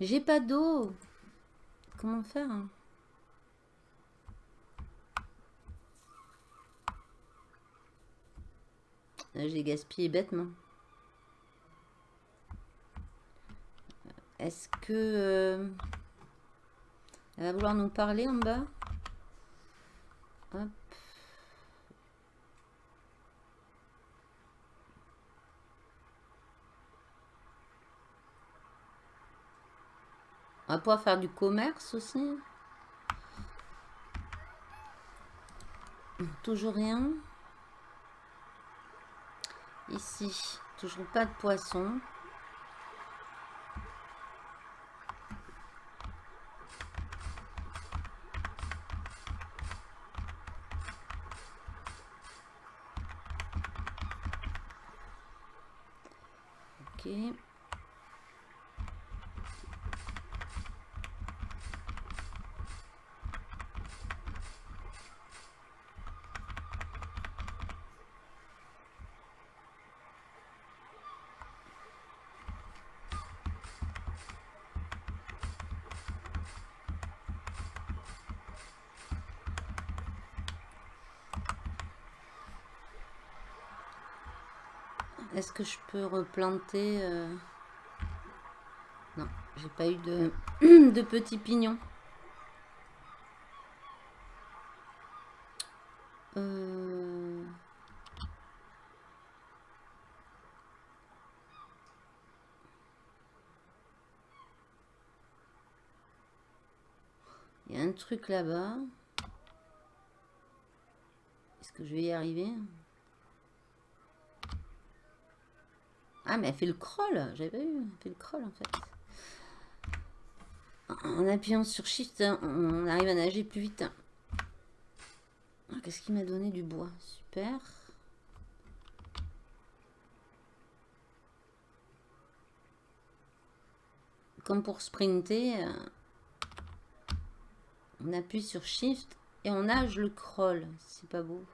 J'ai pas d'eau. Comment faire hein? J'ai gaspillé bêtement. Est-ce que... Euh, elle va vouloir nous parler en bas? On va pouvoir faire du commerce aussi. Toujours rien. Ici, toujours pas de poisson. Est-ce que je peux replanter euh, Non, j'ai pas eu de, petits pignons. Euh, il y a un truc là-bas. Est-ce que je vais y arriver? Ah, mais elle fait le crawl. J'avais eu, elle fait le crawl en fait. En appuyant sur Shift, on arrive à nager plus vite. Ah, qu'est-ce qui m'a donné du bois? Super. Comme pour sprinter, euh, on appuie sur Shift et on nage le crawl. C'est pas beau.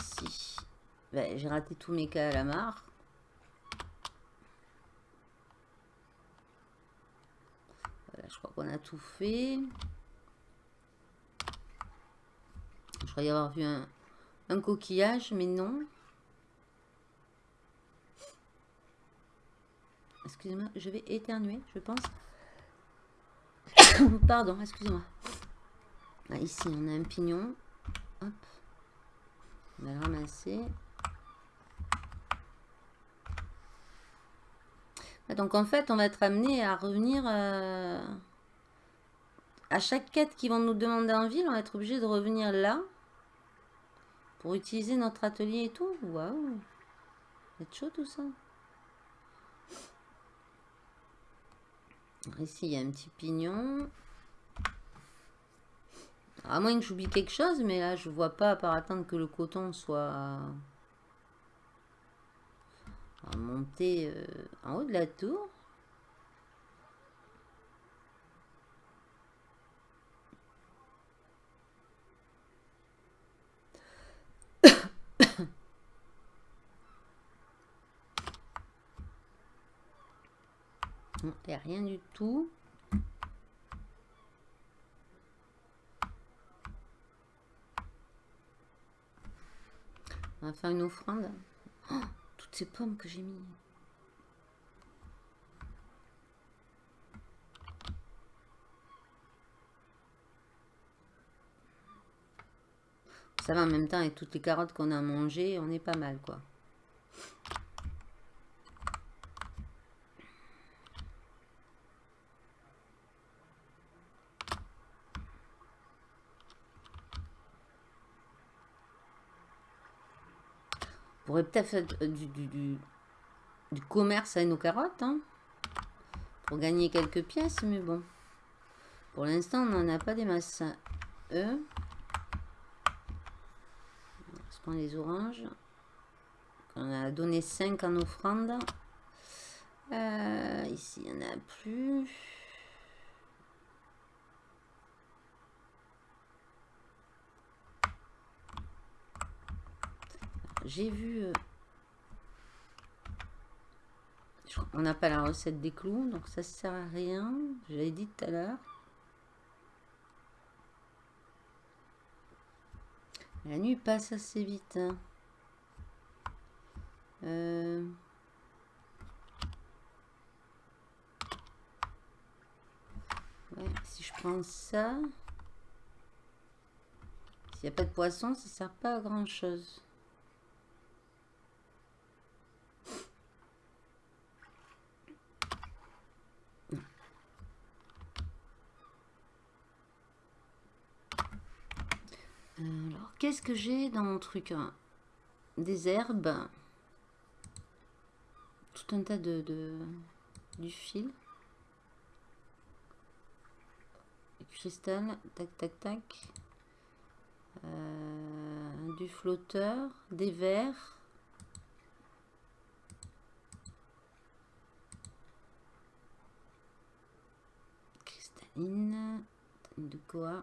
Ici. Ben, j'ai raté tous mes cas à la mare. Voilà, je crois qu'on a tout fait. Je crois y avoir vu un, un coquillage, mais non. excusez-moi, je vais éternuer, je pense. Pardon, excusez-moi. Ah, ici, on a un pignon. Hop. On va le ramasser. Donc en fait, on va être amené à revenir euh, à chaque quête qu'ils vont nous demander en ville. On va être obligé de revenir là pour utiliser notre atelier et tout. Waouh, c'est chaud tout ça. Ici, il y a un petit pignon. À moins que j'oublie quelque chose, mais là, je vois pas, par attendre que le coton soit monter euh, en haut de la tour. Il n'y rien du tout. On va faire une offrande. Oh, toutes ces pommes que j'ai mis. Ça va en même temps avec toutes les carottes qu'on a mangées, on est pas mal quoi. Peut-être faire du, du, du, commerce avec nos carottes. Hein, pour gagner quelques pièces. Mais bon. Pour l'instant, on n'en a pas des masses. Eux. On prend les oranges? On a donné 5 en offrande. Euh, ici, il n'y en a plus. J'ai vu... Euh, on n'a pas la recette des clous, donc ça sert à rien. J'avais dit tout à l'heure. La nuit passe assez vite. Hein. Euh, si je prends ça, s'il n'y a pas de poisson, ça sert pas à grand chose. Alors, qu'est-ce que j'ai dans mon truc hein? Des herbes. Tout un tas de, du fil. Cristal, tac, tac, tac. Euh, du flotteur, des verres. Cristalline, de quoi?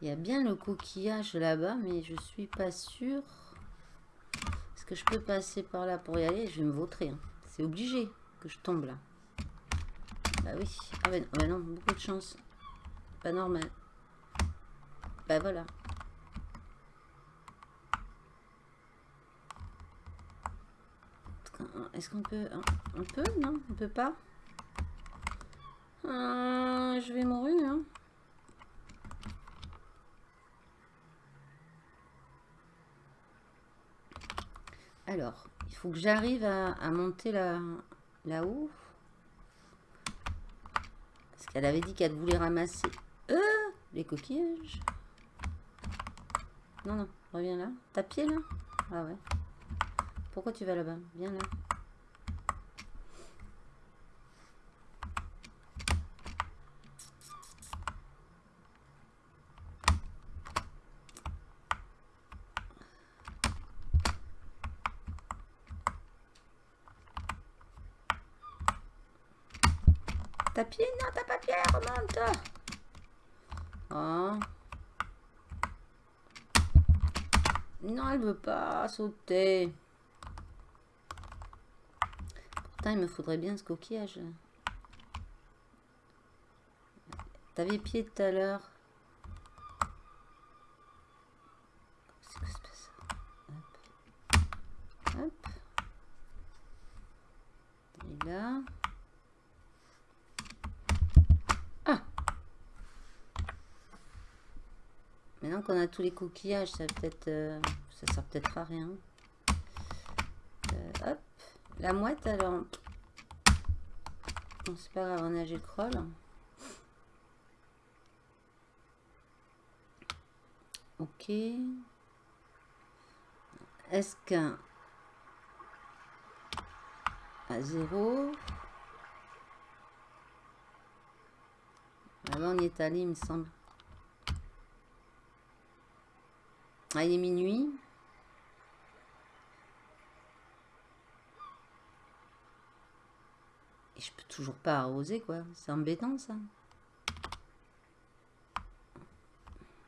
Il y a bien le coquillage là-bas, mais je suis pas sûre. Est-ce que je peux passer par là pour y aller? Je vais me vautrer. Hein. C'est obligé que je tombe là. Bah oui. Ah ben, non, beaucoup de chance. Pas normal. Bah voilà. Est-ce qu'on peut... On peut? Non, on peut pas. Ah, je vais mourir, hein. Alors, il faut que j'arrive à, monter là-haut. Parce qu'elle avait dit qu'elle voulait ramasser euh, les coquillages. Non, non, reviens là. T'as pied là? Ah ouais. Pourquoi tu vas là-bas? Viens là. Non, t'as pas papier, remonte oh. Non, elle veut pas sauter. Pourtant, il me faudrait bien ce coquillage. T'avais pied tout à l'heure. Qu'est-ce Hop. Hop. Et là. Maintenant qu'on a tous les coquillages, ça peut-être... Euh, ça sert peut-être à rien. Euh, hop. La mouette, alors... Bon, c'est pas grave, on a le. Ok. Est-ce qu'un à 0 Là, on y est allé, il me semble. Ah, il est minuit. Et je peux toujours pas arroser, quoi. C'est embêtant, ça.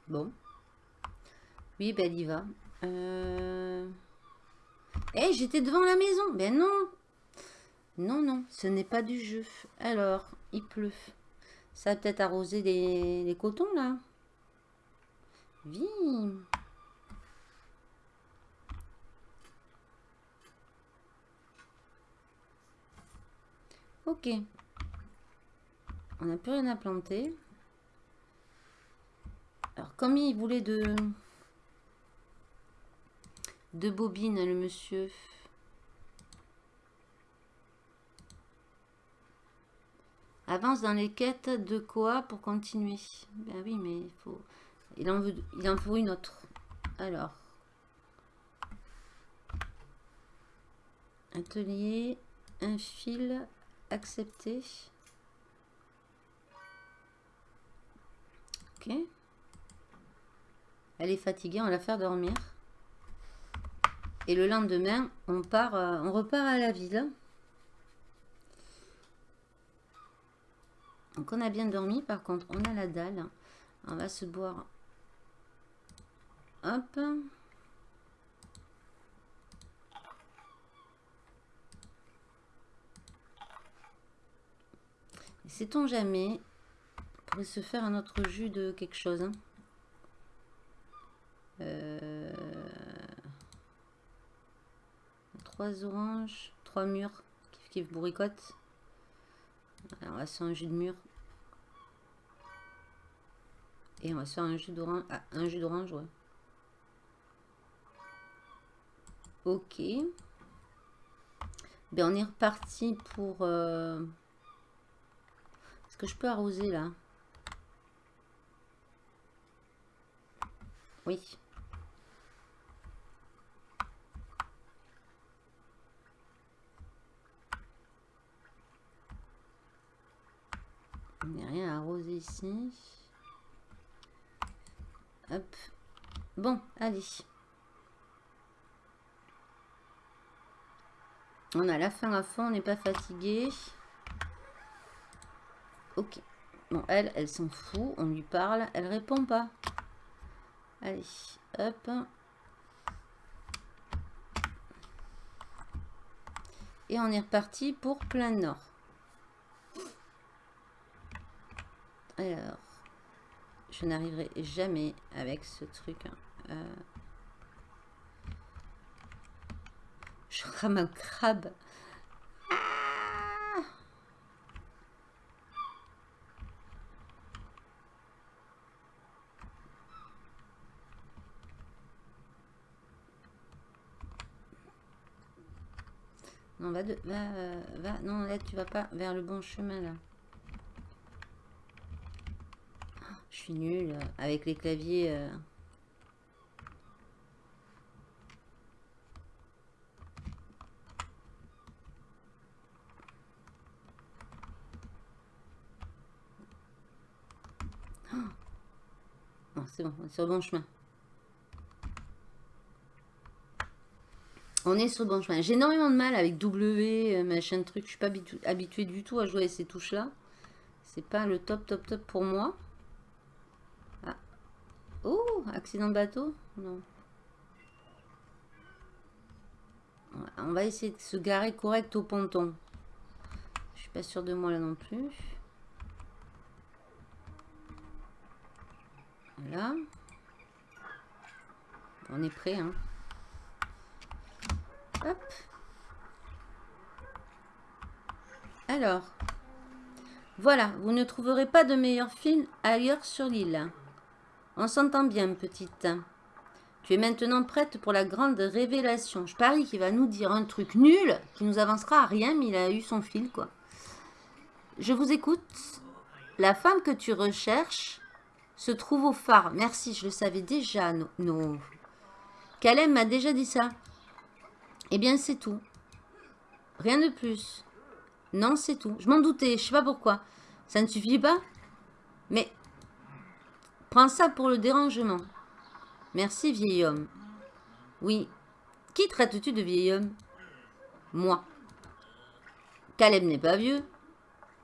Bon. Oui, ben, il y va. Euh... Eh, j'étais devant la maison. Ben non. Non, non, ce n'est pas du jeu. Alors, il pleut. Ça va peut-être arroser les, les cotons, là. Viens. Ok. On n'a plus rien à planter. Alors, comme il voulait de, de bobines, le monsieur. Avance dans les quêtes de quoi pour continuer Ben oui, mais il faut... Il en, veut, il en faut une autre. Alors. Atelier, un fil, accepté. Ok. Elle est fatiguée, on la faire dormir. Et le lendemain, on part, euh, on repart à la ville. Donc on a bien dormi, par contre on a la dalle. On va se boire. Hop. Sait-on jamais On pourrait se faire un autre jus de quelque chose. Hein? Euh, trois oranges, trois murs, qui kiff bourricote. on va faire un jus de mûre. Et on va faire un jus d'orange. Ah, un jus d'orange, ouais. Ok. Ben, on est reparti pour... Euh, que je peux arroser, là Oui. Il n'y rien à arroser ici. Hop. Bon, allez. On a la fin à fond, on n'est pas fatigué. Ok. Bon, elle, elle s'en fout. On lui parle. Elle répond pas. Allez, hop. Et on est reparti pour plein nord. Alors, je n'arriverai jamais avec ce truc. Hein. Euh, je rame un crabe. Ah non, va, de, va, va, non, là, tu vas pas vers le bon chemin, là. Je suis nulle avec les claviers. Euh. Oh, c'est bon, on est sur le bon chemin. On est sur le bon chemin. J'ai énormément de mal avec W, euh, machin truc. Je suis pas habituée du tout à jouer avec ces touches-là. C'est pas le top, top, top pour moi. Oh, accident de bateau? Non. On va essayer de se garer correct au ponton. Je suis pas sûre de moi là non plus. Voilà. On est prêt, hein. Alors, voilà, vous ne trouverez pas de meilleur film ailleurs sur l'île. On s'entend bien, petite. Tu es maintenant prête pour la grande révélation. Je parie qu'il va nous dire un truc nul qui nous avancera à rien, mais il a eu son fil, quoi. Je vous écoute. La femme que tu recherches se trouve au phare. Merci, je le savais déjà. Non. Calem m'a déjà dit ça. Eh bien, c'est tout. Rien de plus. Non, c'est tout. Je m'en doutais, je sais pas pourquoi. Ça ne suffit pas Mais Prends ça pour le dérangement. Merci, vieil homme. Oui. Qui traites-tu de vieil homme? Moi. Caleb n'est pas vieux.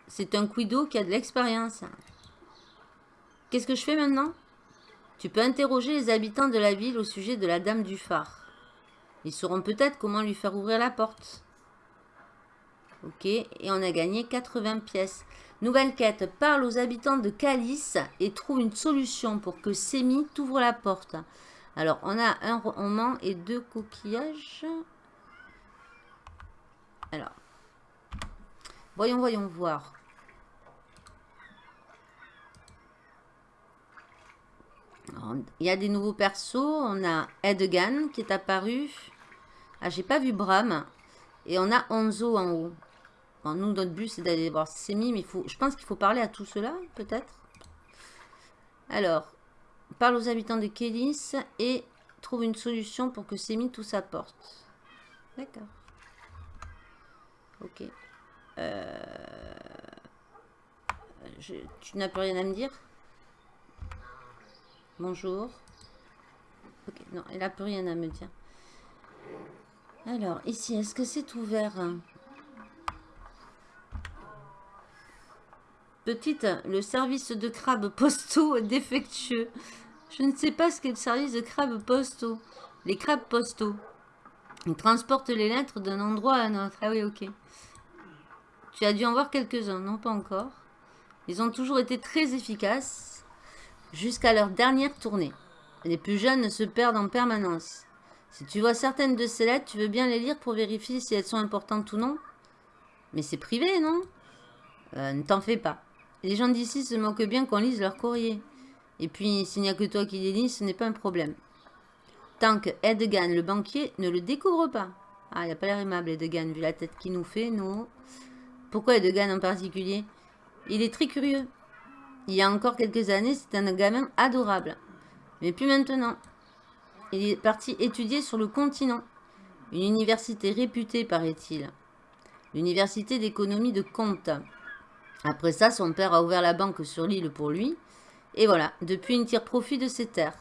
C'est un quiddo qui a de l'expérience. Qu'est-ce que je fais maintenant? Tu peux interroger les habitants de la ville au sujet de la dame du phare. Ils sauront peut-être comment lui faire ouvrir la porte. Ok, et on a gagné 80 pièces. Nouvelle quête, parle aux habitants de Calice et trouve une solution pour que Semi t'ouvre la porte. Alors, on a un roman et deux coquillages. Alors, voyons, voyons voir. Il y a des nouveaux persos. On a Edgan qui est apparu. Ah, j'ai pas vu Bram. Et on a Onzo en haut nous, notre but, c'est d'aller voir Semi, mais faut, je pense qu'il faut parler à tout cela, peut-être. Alors, parle aux habitants de Kélis et trouve une solution pour que Semi tout s'apporte. D'accord. Ok. Euh, tu n'as plus rien à me dire? Bonjour. Ok, non, elle n'a plus rien à me dire. Alors, ici, est-ce que c'est ouvert Petite, le service de crabe postaux est défectueux. Je ne sais pas ce qu'est le service de crabe postaux. Les crabes postaux. Ils transportent les lettres d'un endroit à un autre. Ah oui, ok. Tu as dû en voir quelques-uns, non pas encore. Ils ont toujours été très efficaces jusqu'à leur dernière tournée. Les plus jeunes se perdent en permanence. Si tu vois certaines de ces lettres, tu veux bien les lire pour vérifier si elles sont importantes ou non Mais c'est privé, non? Euh, Ne t'en fais pas. Les gens d'ici se moquent bien qu'on lise leur courrier. Et puis, s'il n'y a que toi qui les lis, ce n'est pas un problème. Tant que Edgan, le banquier, ne le découvre pas. Ah, il n'a pas l'air aimable, Edgan, vu la tête qu'il nous fait, non? Pourquoi Edgan en particulier? Il est très curieux. Il y a encore quelques années, c'était un gamin adorable. Mais plus maintenant. Il est parti étudier sur le continent. Une université réputée, paraît-il. L'université d'économie de Comte. Après ça, son père a ouvert la banque sur l'île pour lui. Et voilà, depuis, il tire profit de ses terres.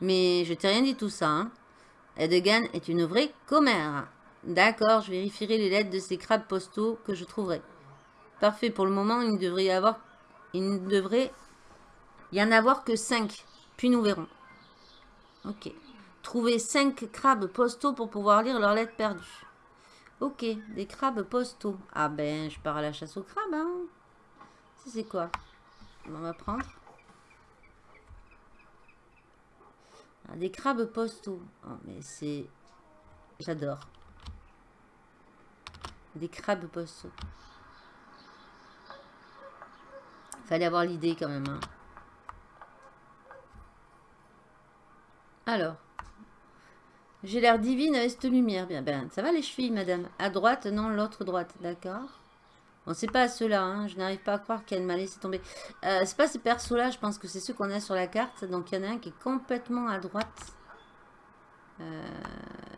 Mais je t'ai rien dit tout ça. Hein. Edgan est une vraie commère. D'accord, je vérifierai les lettres de ces crabes postaux que je trouverai. Parfait, pour le moment, il ne devrait y avoir... Il ne devrait y en avoir que 5. Puis nous verrons. Ok. Trouver 5 crabes postaux pour pouvoir lire leurs lettres perdues. Ok, des crabes postaux. Ah ben, je pars à la chasse aux crabes, hein. c'est quoi? On va prendre. Ah, des crabes postaux. Oh, mais c'est... J'adore. Des crabes postaux. Fallait avoir l'idée quand même. Hein. Alors. J'ai l'air divine avec cette lumière. Bien, ben, ça va les chevilles, madame À droite, non, l'autre droite, d'accord. Bon, c'est pas ceux-là, hein. je n'arrive pas à croire qu'elle m'a laissé tomber. Euh, c'est pas ces persos-là, je pense que c'est ceux qu'on a sur la carte. Donc, il y en a un qui est complètement à droite. Euh,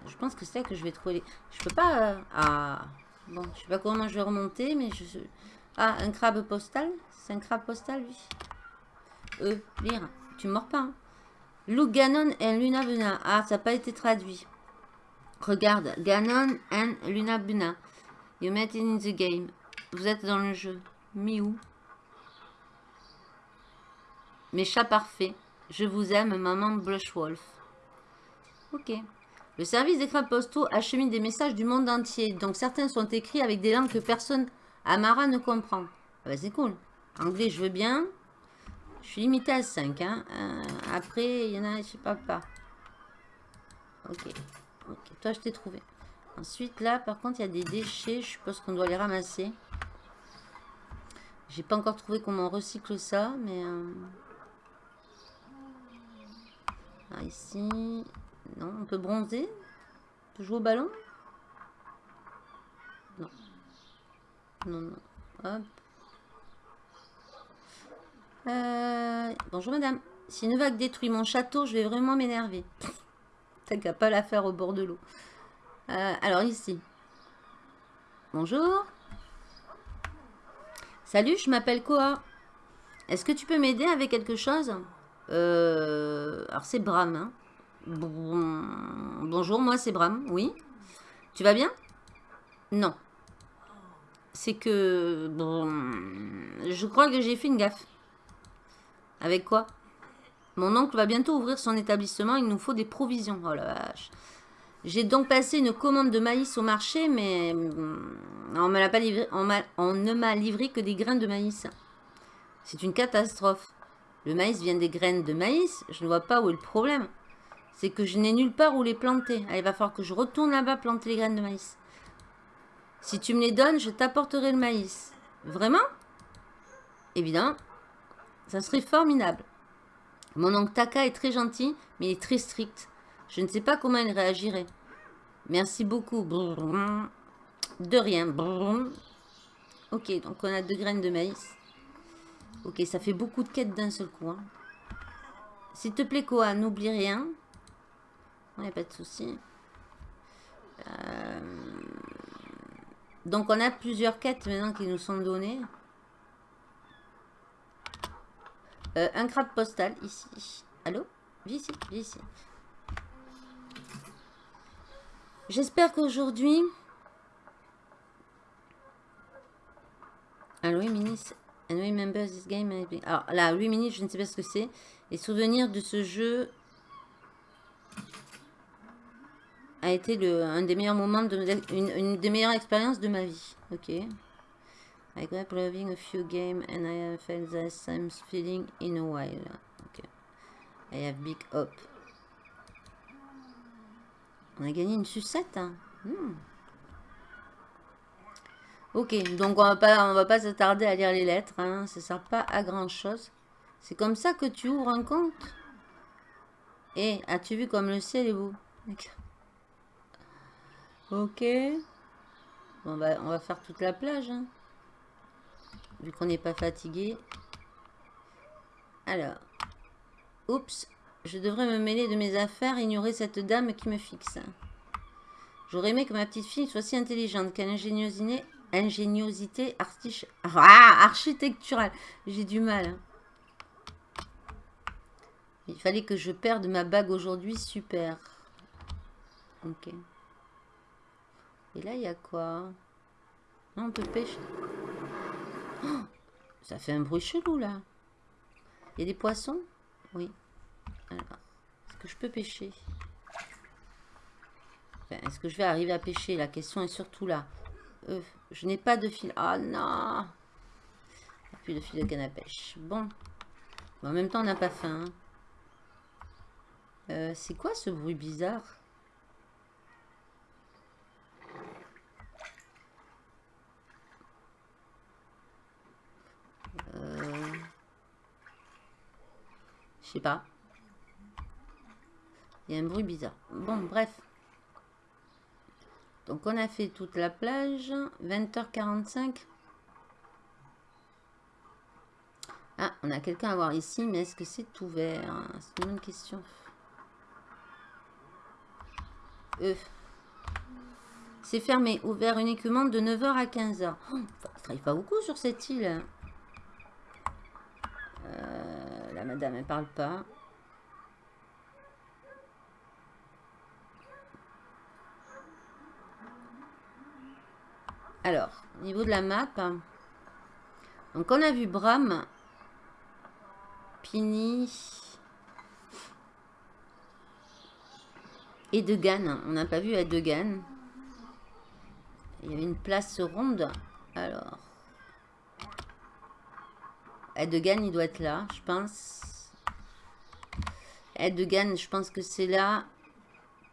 je pense que c'est là que je vais trouver... Je peux pas... Euh, ah, bon, je sais pas comment je vais remonter, mais je... Ah, un crabe postal? C'est un crabe postal, lui? Euh, lire. Tu mords pas, hein Lou Ganon et Luna Buna. Ah, ça n'a pas été traduit. Regarde, Ganon and Luna Buna. You met in the game. Vous êtes dans le jeu. Miou. Mes chats parfaits. Je vous aime, maman Blushwolf. Ok. Le service des crabes postaux achemine des messages du monde entier. Donc certains sont écrits avec des langues que personne Amara ne comprend. Ah bah c'est cool. Anglais, je veux bien. Je suis limité à 5. Hein. Euh, après, il y en a, je sais pas, pas. Ok. Ok, toi, je t'ai trouvé. Ensuite, là, par contre, il y a des déchets. Je suppose qu'on doit les ramasser. J'ai pas encore trouvé comment on recycle ça, mais... Euh, ah, ici... Non, on peut bronzer? On peut jouer au ballon? Non, non. Euh, bonjour madame. Si une vague détruit mon château, je vais vraiment m'énerver. T'as pas la faire au bord de l'eau. Euh, alors ici. Bonjour. Salut, je m'appelle Koa. Est-ce que tu peux m'aider avec quelque chose? Euh, Alors c'est Bram. Hein. bonjour, moi c'est Bram, oui. Tu vas bien? Non. C'est que... Je crois que j'ai fait une gaffe. Avec quoi? Mon oncle va bientôt ouvrir son établissement, il nous faut des provisions. Oh la vache. J'ai donc passé une commande de maïs au marché, mais mm, on, pas livré, on, ne m'a livré que des grains de maïs. C'est une catastrophe. Le maïs vient des graines de maïs, je ne vois pas où est le problème. C'est que je n'ai nulle part où les planter. il va falloir que je retourne là-bas planter les graines de maïs. Si tu me les donnes, je t'apporterai le maïs. Vraiment? Évidemment. Ça serait formidable. Mon oncle Taka est très gentil, mais il est très strict. Je ne sais pas comment il réagirait. Merci beaucoup. De rien. Ok, donc on a deux graines de maïs. Ok, ça fait beaucoup de quêtes d'un seul coup. Hein. S'il te plaît, Koa, n'oublie rien. Il n'y a pas de souci. Euh, donc on a plusieurs quêtes maintenant qui nous sont données. Euh, un crabe postal ici. Allô? Viens ici, viens ici. J'espère qu'aujourd'hui... Alors, 8 minutes. And remember this game. Alors là, 8 minutes, je ne sais pas ce que c'est. Les souvenirs de ce jeu a été le, un des meilleurs moments, de, une, des meilleures expériences de ma vie. Ok. I grew up loving a few games and I have felt the same feeling in a while. Ok. I have big hope. On a gagné une sucette. Hein. Hmm. Ok, donc on va pas, on va pas s'attarder à lire les lettres. Hein. Ça sert pas à grand chose. C'est comme ça que tu ouvres un compte. Et as-tu vu comme le ciel est beau? Ok. Bon, bah, on va faire toute la plage. Hein. Vu qu'on n'est pas fatigué. Alors. Oups. Je devrais me mêler de mes affaires et ignorer cette dame qui me fixe. J'aurais aimé que ma petite fille soit si intelligente qu'elle ingéniosité, ingéniosité ah, architecturale. J'ai du mal. Hein. Il fallait que je perde ma bague aujourd'hui. Super. Ok. Et là, il y a quoi? On peut pêcher. Oh, ça fait un bruit chelou, là. Il y a des poissons? Oui. Est-ce que je peux pêcher? Est-ce que je vais arriver à pêcher? La question est surtout là. Euh, je n'ai pas de fil. Ah non Plus de fil de canne à pêche. Bon. en même temps, on n'a pas faim. Hein. Euh, c'est quoi ce bruit bizarre euh... Je sais pas. Il y a un bruit bizarre. Bon, bref. Donc, on a fait toute la plage. 20h45. Ah, on a quelqu'un à voir ici, mais est-ce que c'est ouvert? C'est une bonne question. Euh. C'est fermé, ouvert uniquement de 9h à 15h. Oh, ça travaille pas beaucoup sur cette île. Euh, la madame, elle parle pas. Alors, au niveau de la map, donc on a vu Bram, Pini et Degan. On n'a pas vu Degan. Il y avait une place ronde. Alors, Edegan, il doit être là, je pense. Edegan, je pense que c'est là.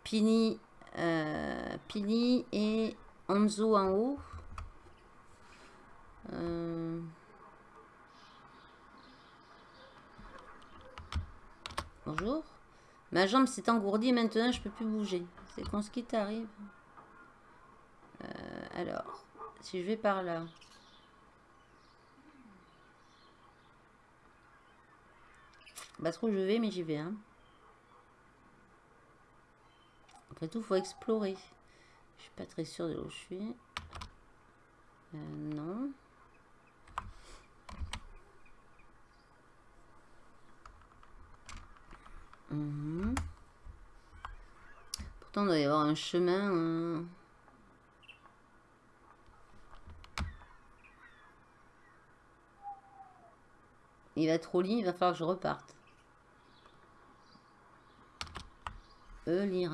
Pini, euh, Pini et Anzo en haut. Euh, bonjour. Ma jambe s'est engourdie maintenant je peux plus bouger. C'est con ce qui t'arrive. Euh, alors, si je vais par là. Pas trop je vais, mais j'y vais. Hein. Après tout, faut explorer. Je suis pas très sûre de où je suis. Euh, non. Mhm. Pourtant, il doit y avoir un chemin. Hein. Il va trop lire, il va falloir que je reparte. E, lire.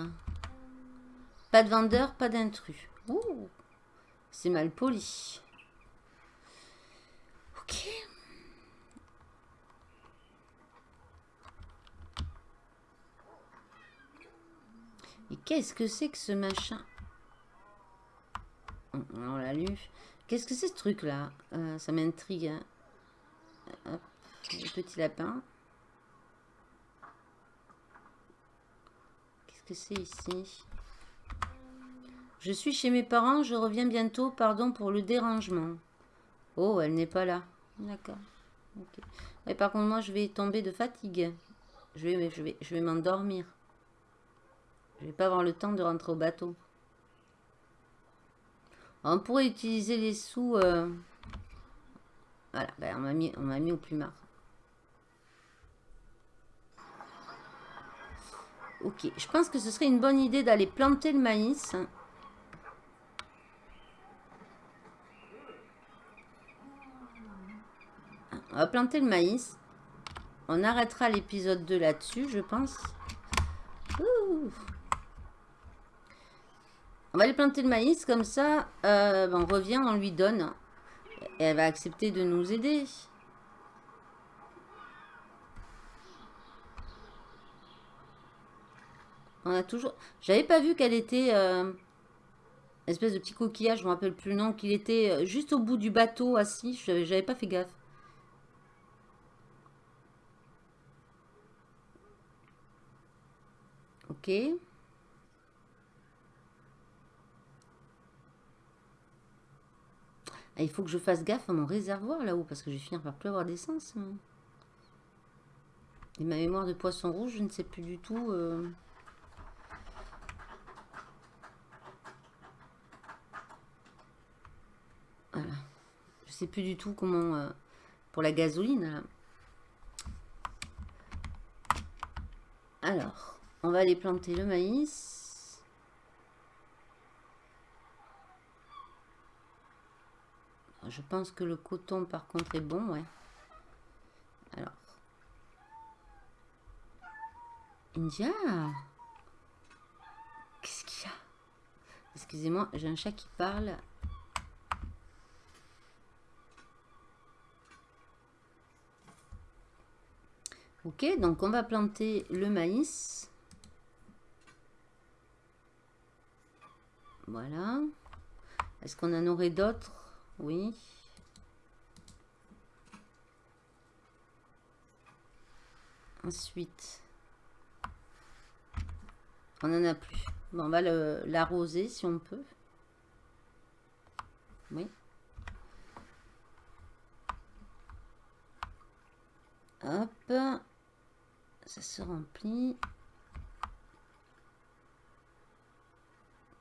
Pas de vendeur, pas d'intrus. C'est mal poli. Ok. Et qu'est-ce que c'est que ce machin? On l'a lu. Qu'est-ce que c'est ce truc-là? Euh, Ça m'intrigue. Hein. Petit lapin. Que c'est ici Je suis chez mes parents, je reviens bientôt, pardon pour le dérangement. Oh, elle n'est pas là. D'accord. Et par contre, moi, je vais tomber de fatigue. Je vais, je vais, je vais m'endormir. Je vais pas avoir le temps de rentrer au bateau. On pourrait utiliser les sous... Euh, voilà, ben on m'a mis, mis au plumard. Ok, je pense que ce serait une bonne idée d'aller planter le maïs. On va planter le maïs. On arrêtera l'épisode 2 là-dessus, je pense. On va aller planter le maïs, comme ça, euh, ben, on revient, on lui donne. Et elle va accepter de nous aider. On a toujours... J'avais pas vu qu'elle était... Euh, espèce de petit coquillage, je me rappelle plus le nom, qu'il était euh, juste au bout du bateau, assis. J'avais pas fait gaffe. Ok. Ah, il faut que je fasse gaffe à mon réservoir là-haut, parce que je vais finir par plus avoir d'essence. Hein. Et ma mémoire de poisson rouge, je ne sais plus du tout... Euh. Voilà. Je plus du tout comment... Euh, pour la gasoline, Alors, on va aller planter le maïs. Je pense que le coton, par contre, est bon, ouais. Alors. India Qu'est-ce qu'il y a? Excusez-moi, j'ai un chat qui parle. Ok, donc on va planter le maïs. Voilà. Est-ce qu'on en aurait d'autres? Oui. Ensuite, on n'en a plus. On va l'arroser si on peut. Oui. Hop. Ça se remplit.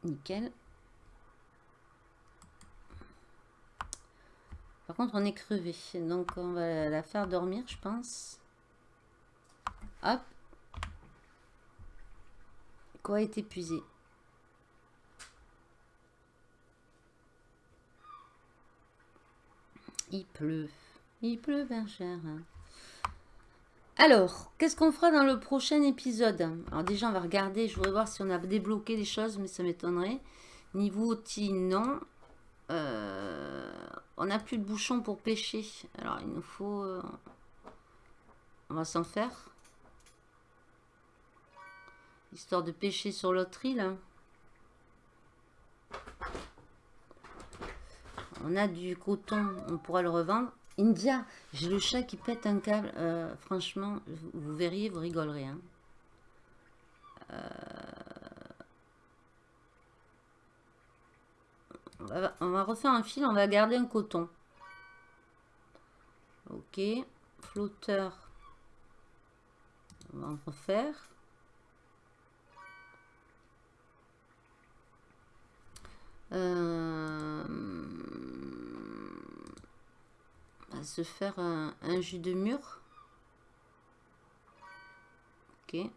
Nickel. Par contre, on est crevé. Donc, on va la faire dormir, je pense. Hop. Quoi est épuisé? Il pleut. Il pleut cher. Alors, qu'est-ce qu'on fera dans le prochain épisode? Alors déjà, on va regarder. Je voudrais voir si on a débloqué des choses, mais ça m'étonnerait. Niveau outil, non. Euh, on n'a plus de bouchon pour pêcher. Alors, il nous faut... Euh, on va s'en faire. Histoire de pêcher sur l'autre île. On a du coton, on pourra le revendre. India, j'ai le chat qui pète un câble. Euh, franchement, vous, verriez, vous rigolerez. Hein. Euh, on, va, refaire un fil, on va garder un coton. Ok, flotteur. On va en refaire. Euh, va se faire un, jus de mur. Ok.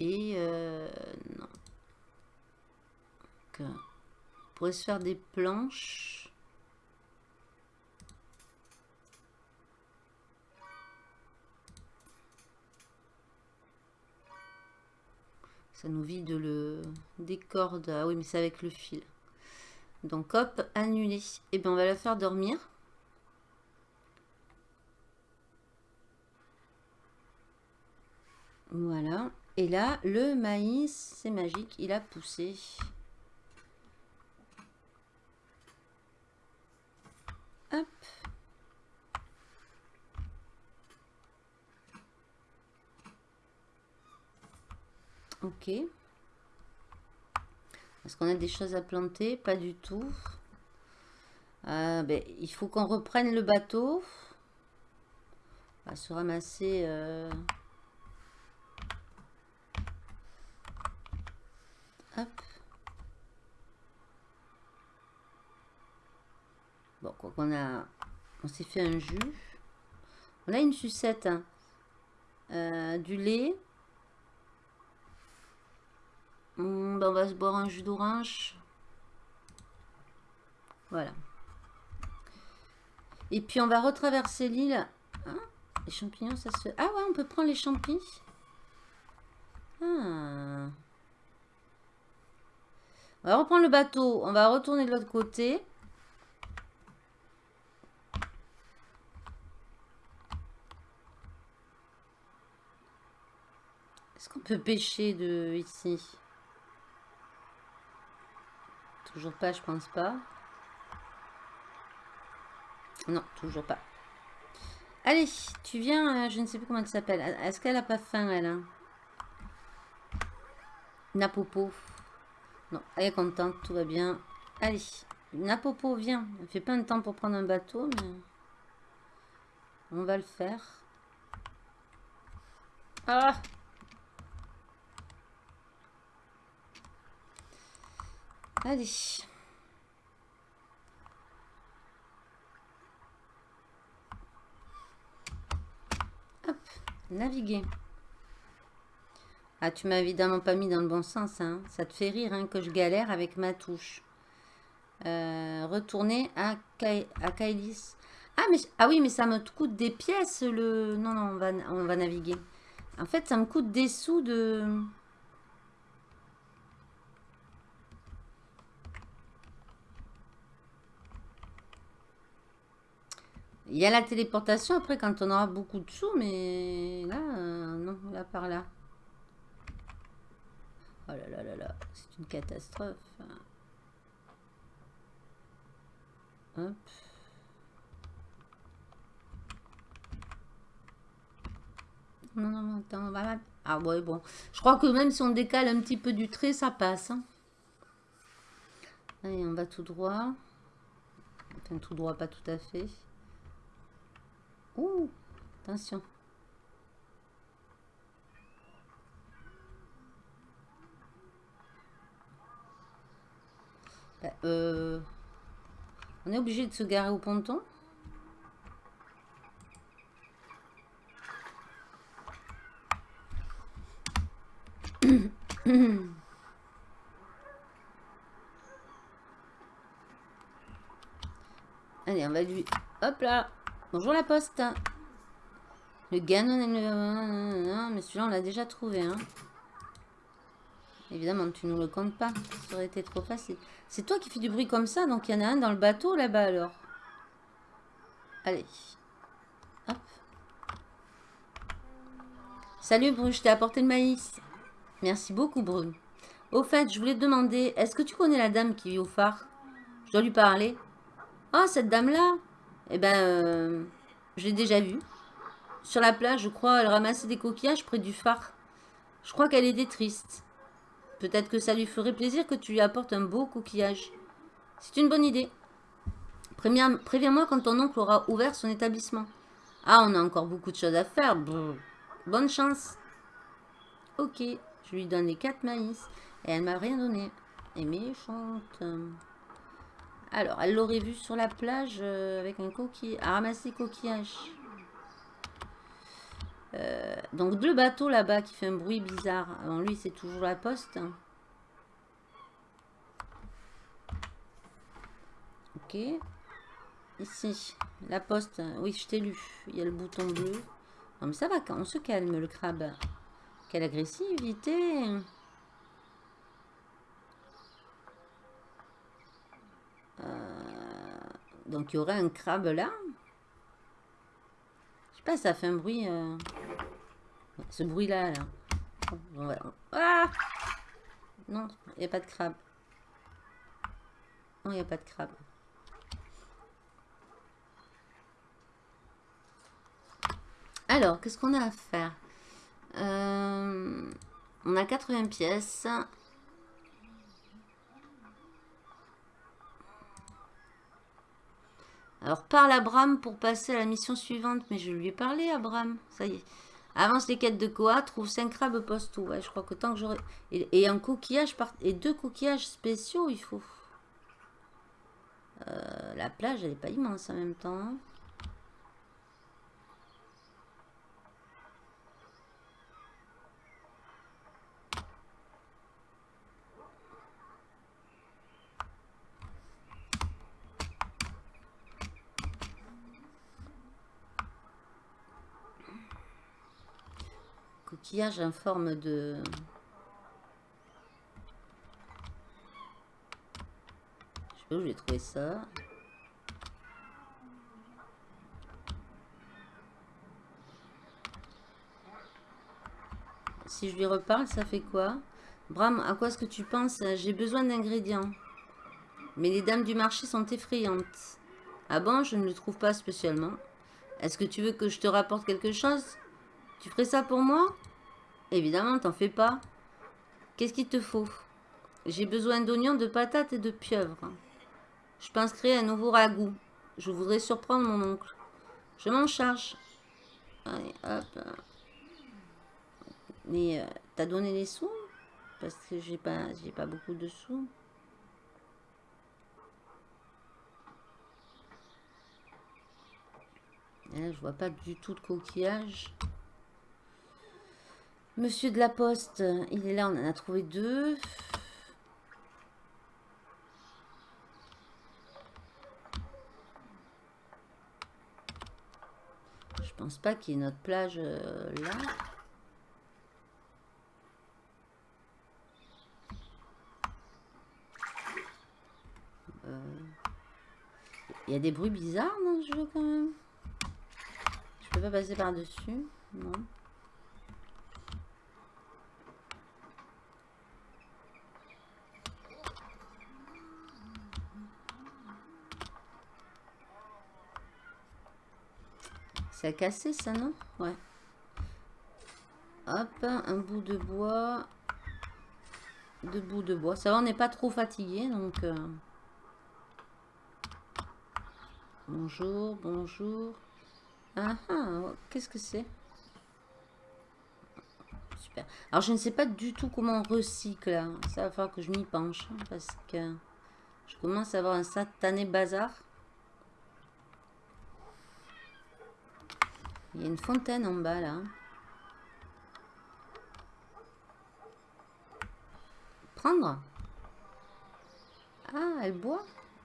Et euh, non. on pourrait se faire des planches. Ça nous vide le des cordes. Ah oui, mais c'est avec le fil. Donc hop, annulé. Et eh bien on va la faire dormir. Voilà. Et là, le maïs, c'est magique, il a poussé. Hop. Ok. Est-ce qu'on a des choses à planter? Pas du tout. Euh, ben, il faut qu'on reprenne le bateau. On va se ramasser... Euh, Bon, quoi qu'on a... On s'est fait un jus. On a une sucette. Hein. Euh, du lait. Hmm, ben, on va se boire un jus d'orange. Voilà. Et puis on va retraverser l'île. Hein, les champignons, ça se Ah ouais, on peut prendre les champignons. Ah. On va reprendre le bateau. On va retourner de l'autre côté. Est-ce qu'on peut pêcher de ici? Toujours pas, je pense pas. Non, toujours pas. Allez, tu viens, euh, je ne sais plus comment elle s'appelle. Est-ce qu'elle a pas faim, elle hein? Napopo. Non, elle est contente, tout va bien. Allez, Napopo, viens. Elle fait pas de temps pour prendre un bateau, mais... On va le faire. Ah Allez. Hop, naviguer. Ah, tu m'as évidemment pas mis dans le bon sens. Hein. Ça te fait rire hein, que je galère avec ma touche. Euh, retourner à, Kailis. Ah, mais, ah oui, mais ça me coûte des pièces. le. Non, non, on va, on va naviguer. En fait, ça me coûte des sous de... Il y a la téléportation après quand on aura beaucoup de sous, mais là, euh, non, là par là. Oh là là là là, c'est une catastrophe. Hop. Non, non, non, attends, on va... Ah ouais, bon. Je crois que même si on décale un petit peu du trait, ça passe. Hein. Allez, on va tout droit. Enfin, tout droit, pas tout à fait. Ouh, attention. Bah, euh, on est obligé de se garer au ponton. Allez, on va lui... Hop là Bonjour la poste. Le Ganon mais celui-là on l'a déjà trouvé. Hein. Évidemment, tu nous le comptes pas. Ça aurait été trop facile. C'est toi qui fais du bruit comme ça, donc il y en a un dans le bateau là-bas alors. Allez. Hop. Salut Brune, je t'ai apporté le maïs. Merci beaucoup Brune. Au fait, je voulais te demander, est-ce que tu connais la dame qui vit au phare? Je dois lui parler. Oh, cette dame-là? Eh ben, euh, je l'ai déjà vue. Sur la plage, je crois, elle ramassait des coquillages près du phare. Je crois qu'elle était triste. Peut-être que ça lui ferait plaisir que tu lui apportes un beau coquillage. C'est une bonne idée. Préviens-moi quand ton oncle aura ouvert son établissement. Ah, on a encore beaucoup de choses à faire. Bonne chance. Ok, je lui donne les quatre maïs. Et elle m'a rien donné. Et méchante. Alors, elle l'aurait vu sur la plage euh, avec un coquillage. À ramasser coquillage. Euh, donc, le bateau là-bas qui fait un bruit bizarre. Lui, c'est toujours la poste. Ok. Ici, la poste. Oui, je t'ai lu. Il y a le bouton bleu. Non, mais ça va, on se calme, le crabe. Quelle agressivité euh, Donc, il y aurait un crabe là. Pas, ça fait un bruit... Euh, ce bruit-là, là. Ah Non, il n'y a pas de crabe. Non, il n'y a pas de crabe. Alors, qu'est-ce qu'on a à faire? Euh, On a 80 pièces. Alors, parle à Bram pour passer à la mission suivante. Mais je lui ai parlé à. Ça y est. Avance les quêtes de Koa, trouve 5 crabes, poste tout. Ouais, je crois que tant que j'aurai... Et, un coquillage, et deux coquillages spéciaux, il faut. Euh, la plage, elle n'est pas immense en même temps. En forme de... Je sais où j'ai ça. Si je lui reparle, ça fait quoi? Bram, à quoi est-ce que tu penses? J'ai besoin d'ingrédients. Mais les dames du marché sont effrayantes. Ah bon, je ne le trouve pas spécialement. Est-ce que tu veux que je te rapporte quelque chose? Tu ferais ça pour moi? Évidemment, t'en fais pas. Qu'est-ce qu'il te faut? J'ai besoin d'oignons, de patates et de pieuvres. Je pense créer un nouveau ragoût. Je voudrais surprendre mon oncle. Je m'en charge. Allez, hop. Mais euh, t'as donné les sous? Parce que j'ai pas, pas beaucoup de sous. là, je vois pas du tout de coquillage. Monsieur de la Poste, il est là, on en a trouvé deux. Je pense pas qu'il y ait notre plage euh, là. Euh, il y a des bruits bizarres dans ce jeu quand même. Je peux pas passer par-dessus. Non. C'est cassé ça, non? Ouais. Hop, un bout de bois. Deux bouts de bois. Ça va, on n'est pas trop fatigué, donc... Euh. Bonjour, bonjour. Ah, ah qu'est-ce que c'est? Super. Alors, je ne sais pas du tout comment on recycle. Ça va falloir que je m'y penche. Hein, parce que je commence à avoir un satané bazar. Il y a une fontaine en bas là. Prendre Ah, elle boit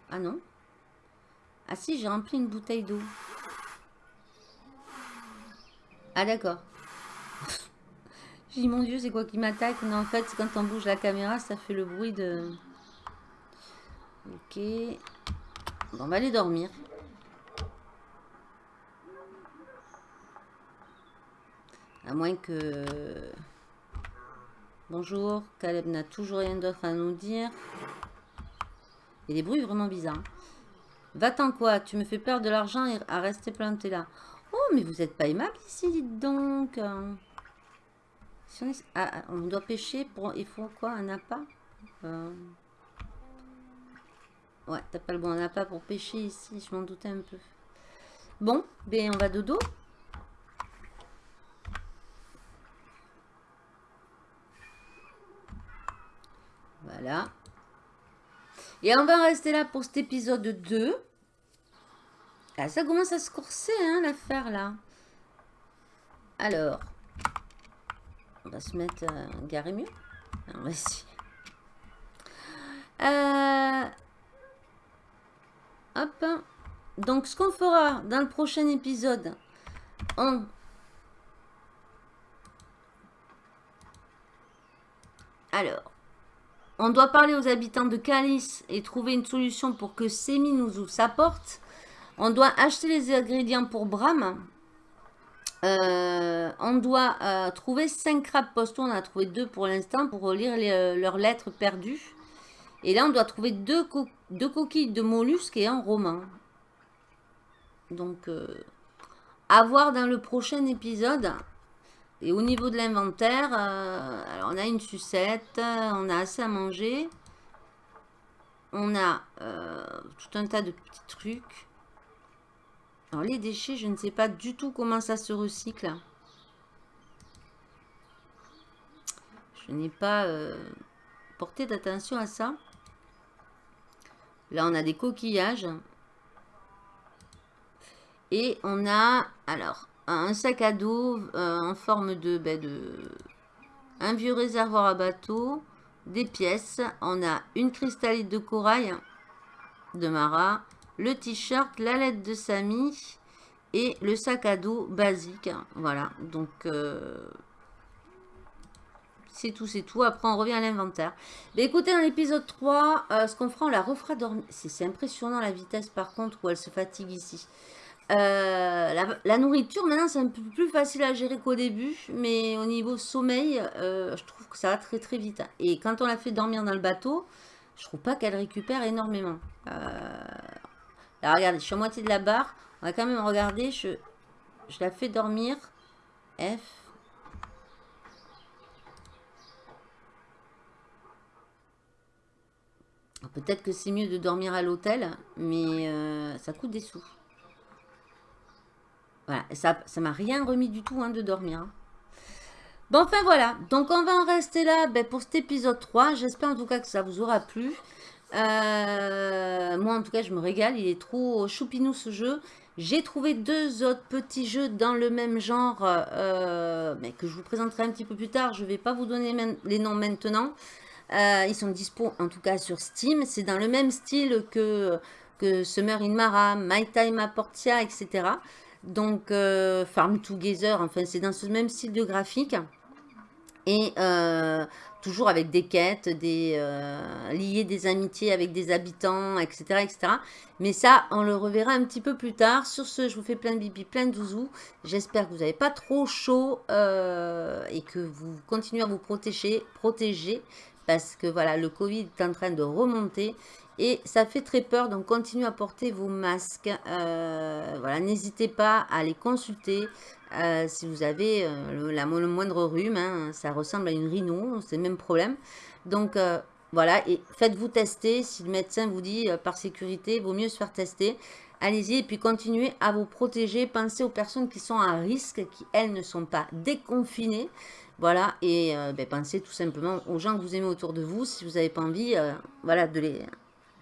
Ah non. Ah si, j'ai rempli une bouteille d'eau. Ah d'accord. j'ai dit, mon Dieu, c'est quoi qui m'attaque? Non, en fait, quand on bouge la caméra, ça fait le bruit de... Ok. Bon, on va aller dormir. À moins que... Bonjour, Caleb n'a toujours rien d'autre à nous dire. Il y a des bruits vraiment bizarres. Va-t'en quoi Tu me fais perdre de l'argent à rester planté là. Oh, mais vous n'êtes pas aimable ici, dites donc. on, ah, ah, on, doit pêcher pour... Il faut quoi Un appât? Euh... Ouais, t'as pas le bon appât pour pêcher ici. Je m'en doutais un peu. Bon, ben on va dodo. Voilà. Et on va rester là pour cet épisode 2. Ah, ça commence à se corser, hein, l'affaire, là. Alors, on va se mettre euh, garé mieux. On va essayer. Euh, hop. Donc, ce qu'on fera dans le prochain épisode, on... Alors, on doit parler aux habitants de Calice et trouver une solution pour que Semi nous ouvre sa porte. On doit acheter les ingrédients pour Bram. Euh, on doit euh, trouver 5 crabes postaux. On a trouvé 2 pour l'instant pour relire euh, leurs lettres perdues. Et là, on doit trouver deux, coquilles de mollusques et un roman. Donc, à voir dans le prochain épisode. Et au niveau de l'inventaire, euh, on a une sucette, on a assez à manger. On a euh, tout un tas de petits trucs. Alors les déchets, je ne sais pas du tout comment ça se recycle. Je n'ai pas euh, porté d'attention à ça. Là, on a des coquillages. Et on a, alors, un sac à dos euh, en forme ben, de, un vieux réservoir à bateau, des pièces. On a une cristallite de corail de Mara, le t-shirt, la lettre de Samy et le sac à dos basique. Voilà, donc euh, c'est tout, c'est tout. Après, on revient à l'inventaire. Mais écoutez, dans l'épisode 3, euh, ce qu'on fera, on la refera dormir. C'est impressionnant la vitesse par contre où elle se fatigue ici. Euh, la, nourriture, maintenant, c'est un peu plus facile à gérer qu'au début. Mais au niveau sommeil, euh, je trouve que ça va très très vite. Et quand on la fait dormir dans le bateau, je trouve pas qu'elle récupère énormément. Euh, là, regardez, je suis à moitié de la barre. On va quand même regarder. Je, je la fais dormir. F. Peut-être que c'est mieux de dormir à l'hôtel, mais ça coûte des sous. Voilà, ça ne m'a rien remis du tout hein, de dormir. Hein. Bon, enfin voilà, donc on va en rester là ben, pour cet épisode 3. J'espère en tout cas que ça vous aura plu. Euh, moi en tout cas je me régale, il est trop choupinou ce jeu. J'ai trouvé deux autres petits jeux dans le même genre, euh, mais que je vous présenterai un petit peu plus tard. Je ne vais pas vous donner les noms maintenant. Euh, ils sont dispo en tout cas sur Steam. C'est dans le même style que, que Summer in Mara, My Time à Portia, etc. Donc, euh, Farm Together, enfin, c'est dans ce même style de graphique. Et euh, toujours avec des quêtes, des, euh, lier des amitiés avec des habitants, etc., etc. Mais ça, on le reverra un petit peu plus tard. Sur ce, je vous fais plein de bibi, plein de douzous. J'espère que vous n'avez pas trop chaud et que vous continuez à vous protéger, protéger parce que voilà, le Covid est en train de remonter et ça fait très peur, donc continuez à porter vos masques. Euh, voilà, n'hésitez pas à les consulter euh, si vous avez euh, le, moindre rhume. Hein. ça ressemble à une rhino, c'est le même problème. Donc voilà, et faites-vous tester. Si le médecin vous dit par sécurité, vaut mieux se faire tester. Allez-y et puis continuez à vous protéger. Pensez aux personnes qui sont à risque, qui elles ne sont pas déconfinées. Voilà, et ben, pensez tout simplement aux gens que vous aimez autour de vous. Si vous n'avez pas envie voilà, de les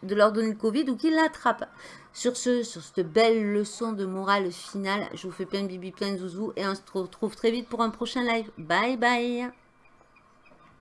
de leur donner le Covid ou qu'ils l'attrapent. Sur ce, sur cette belle leçon de morale finale, je vous fais plein de bibi, plein de zouzou et on se retrouve très vite pour un prochain live. Bye bye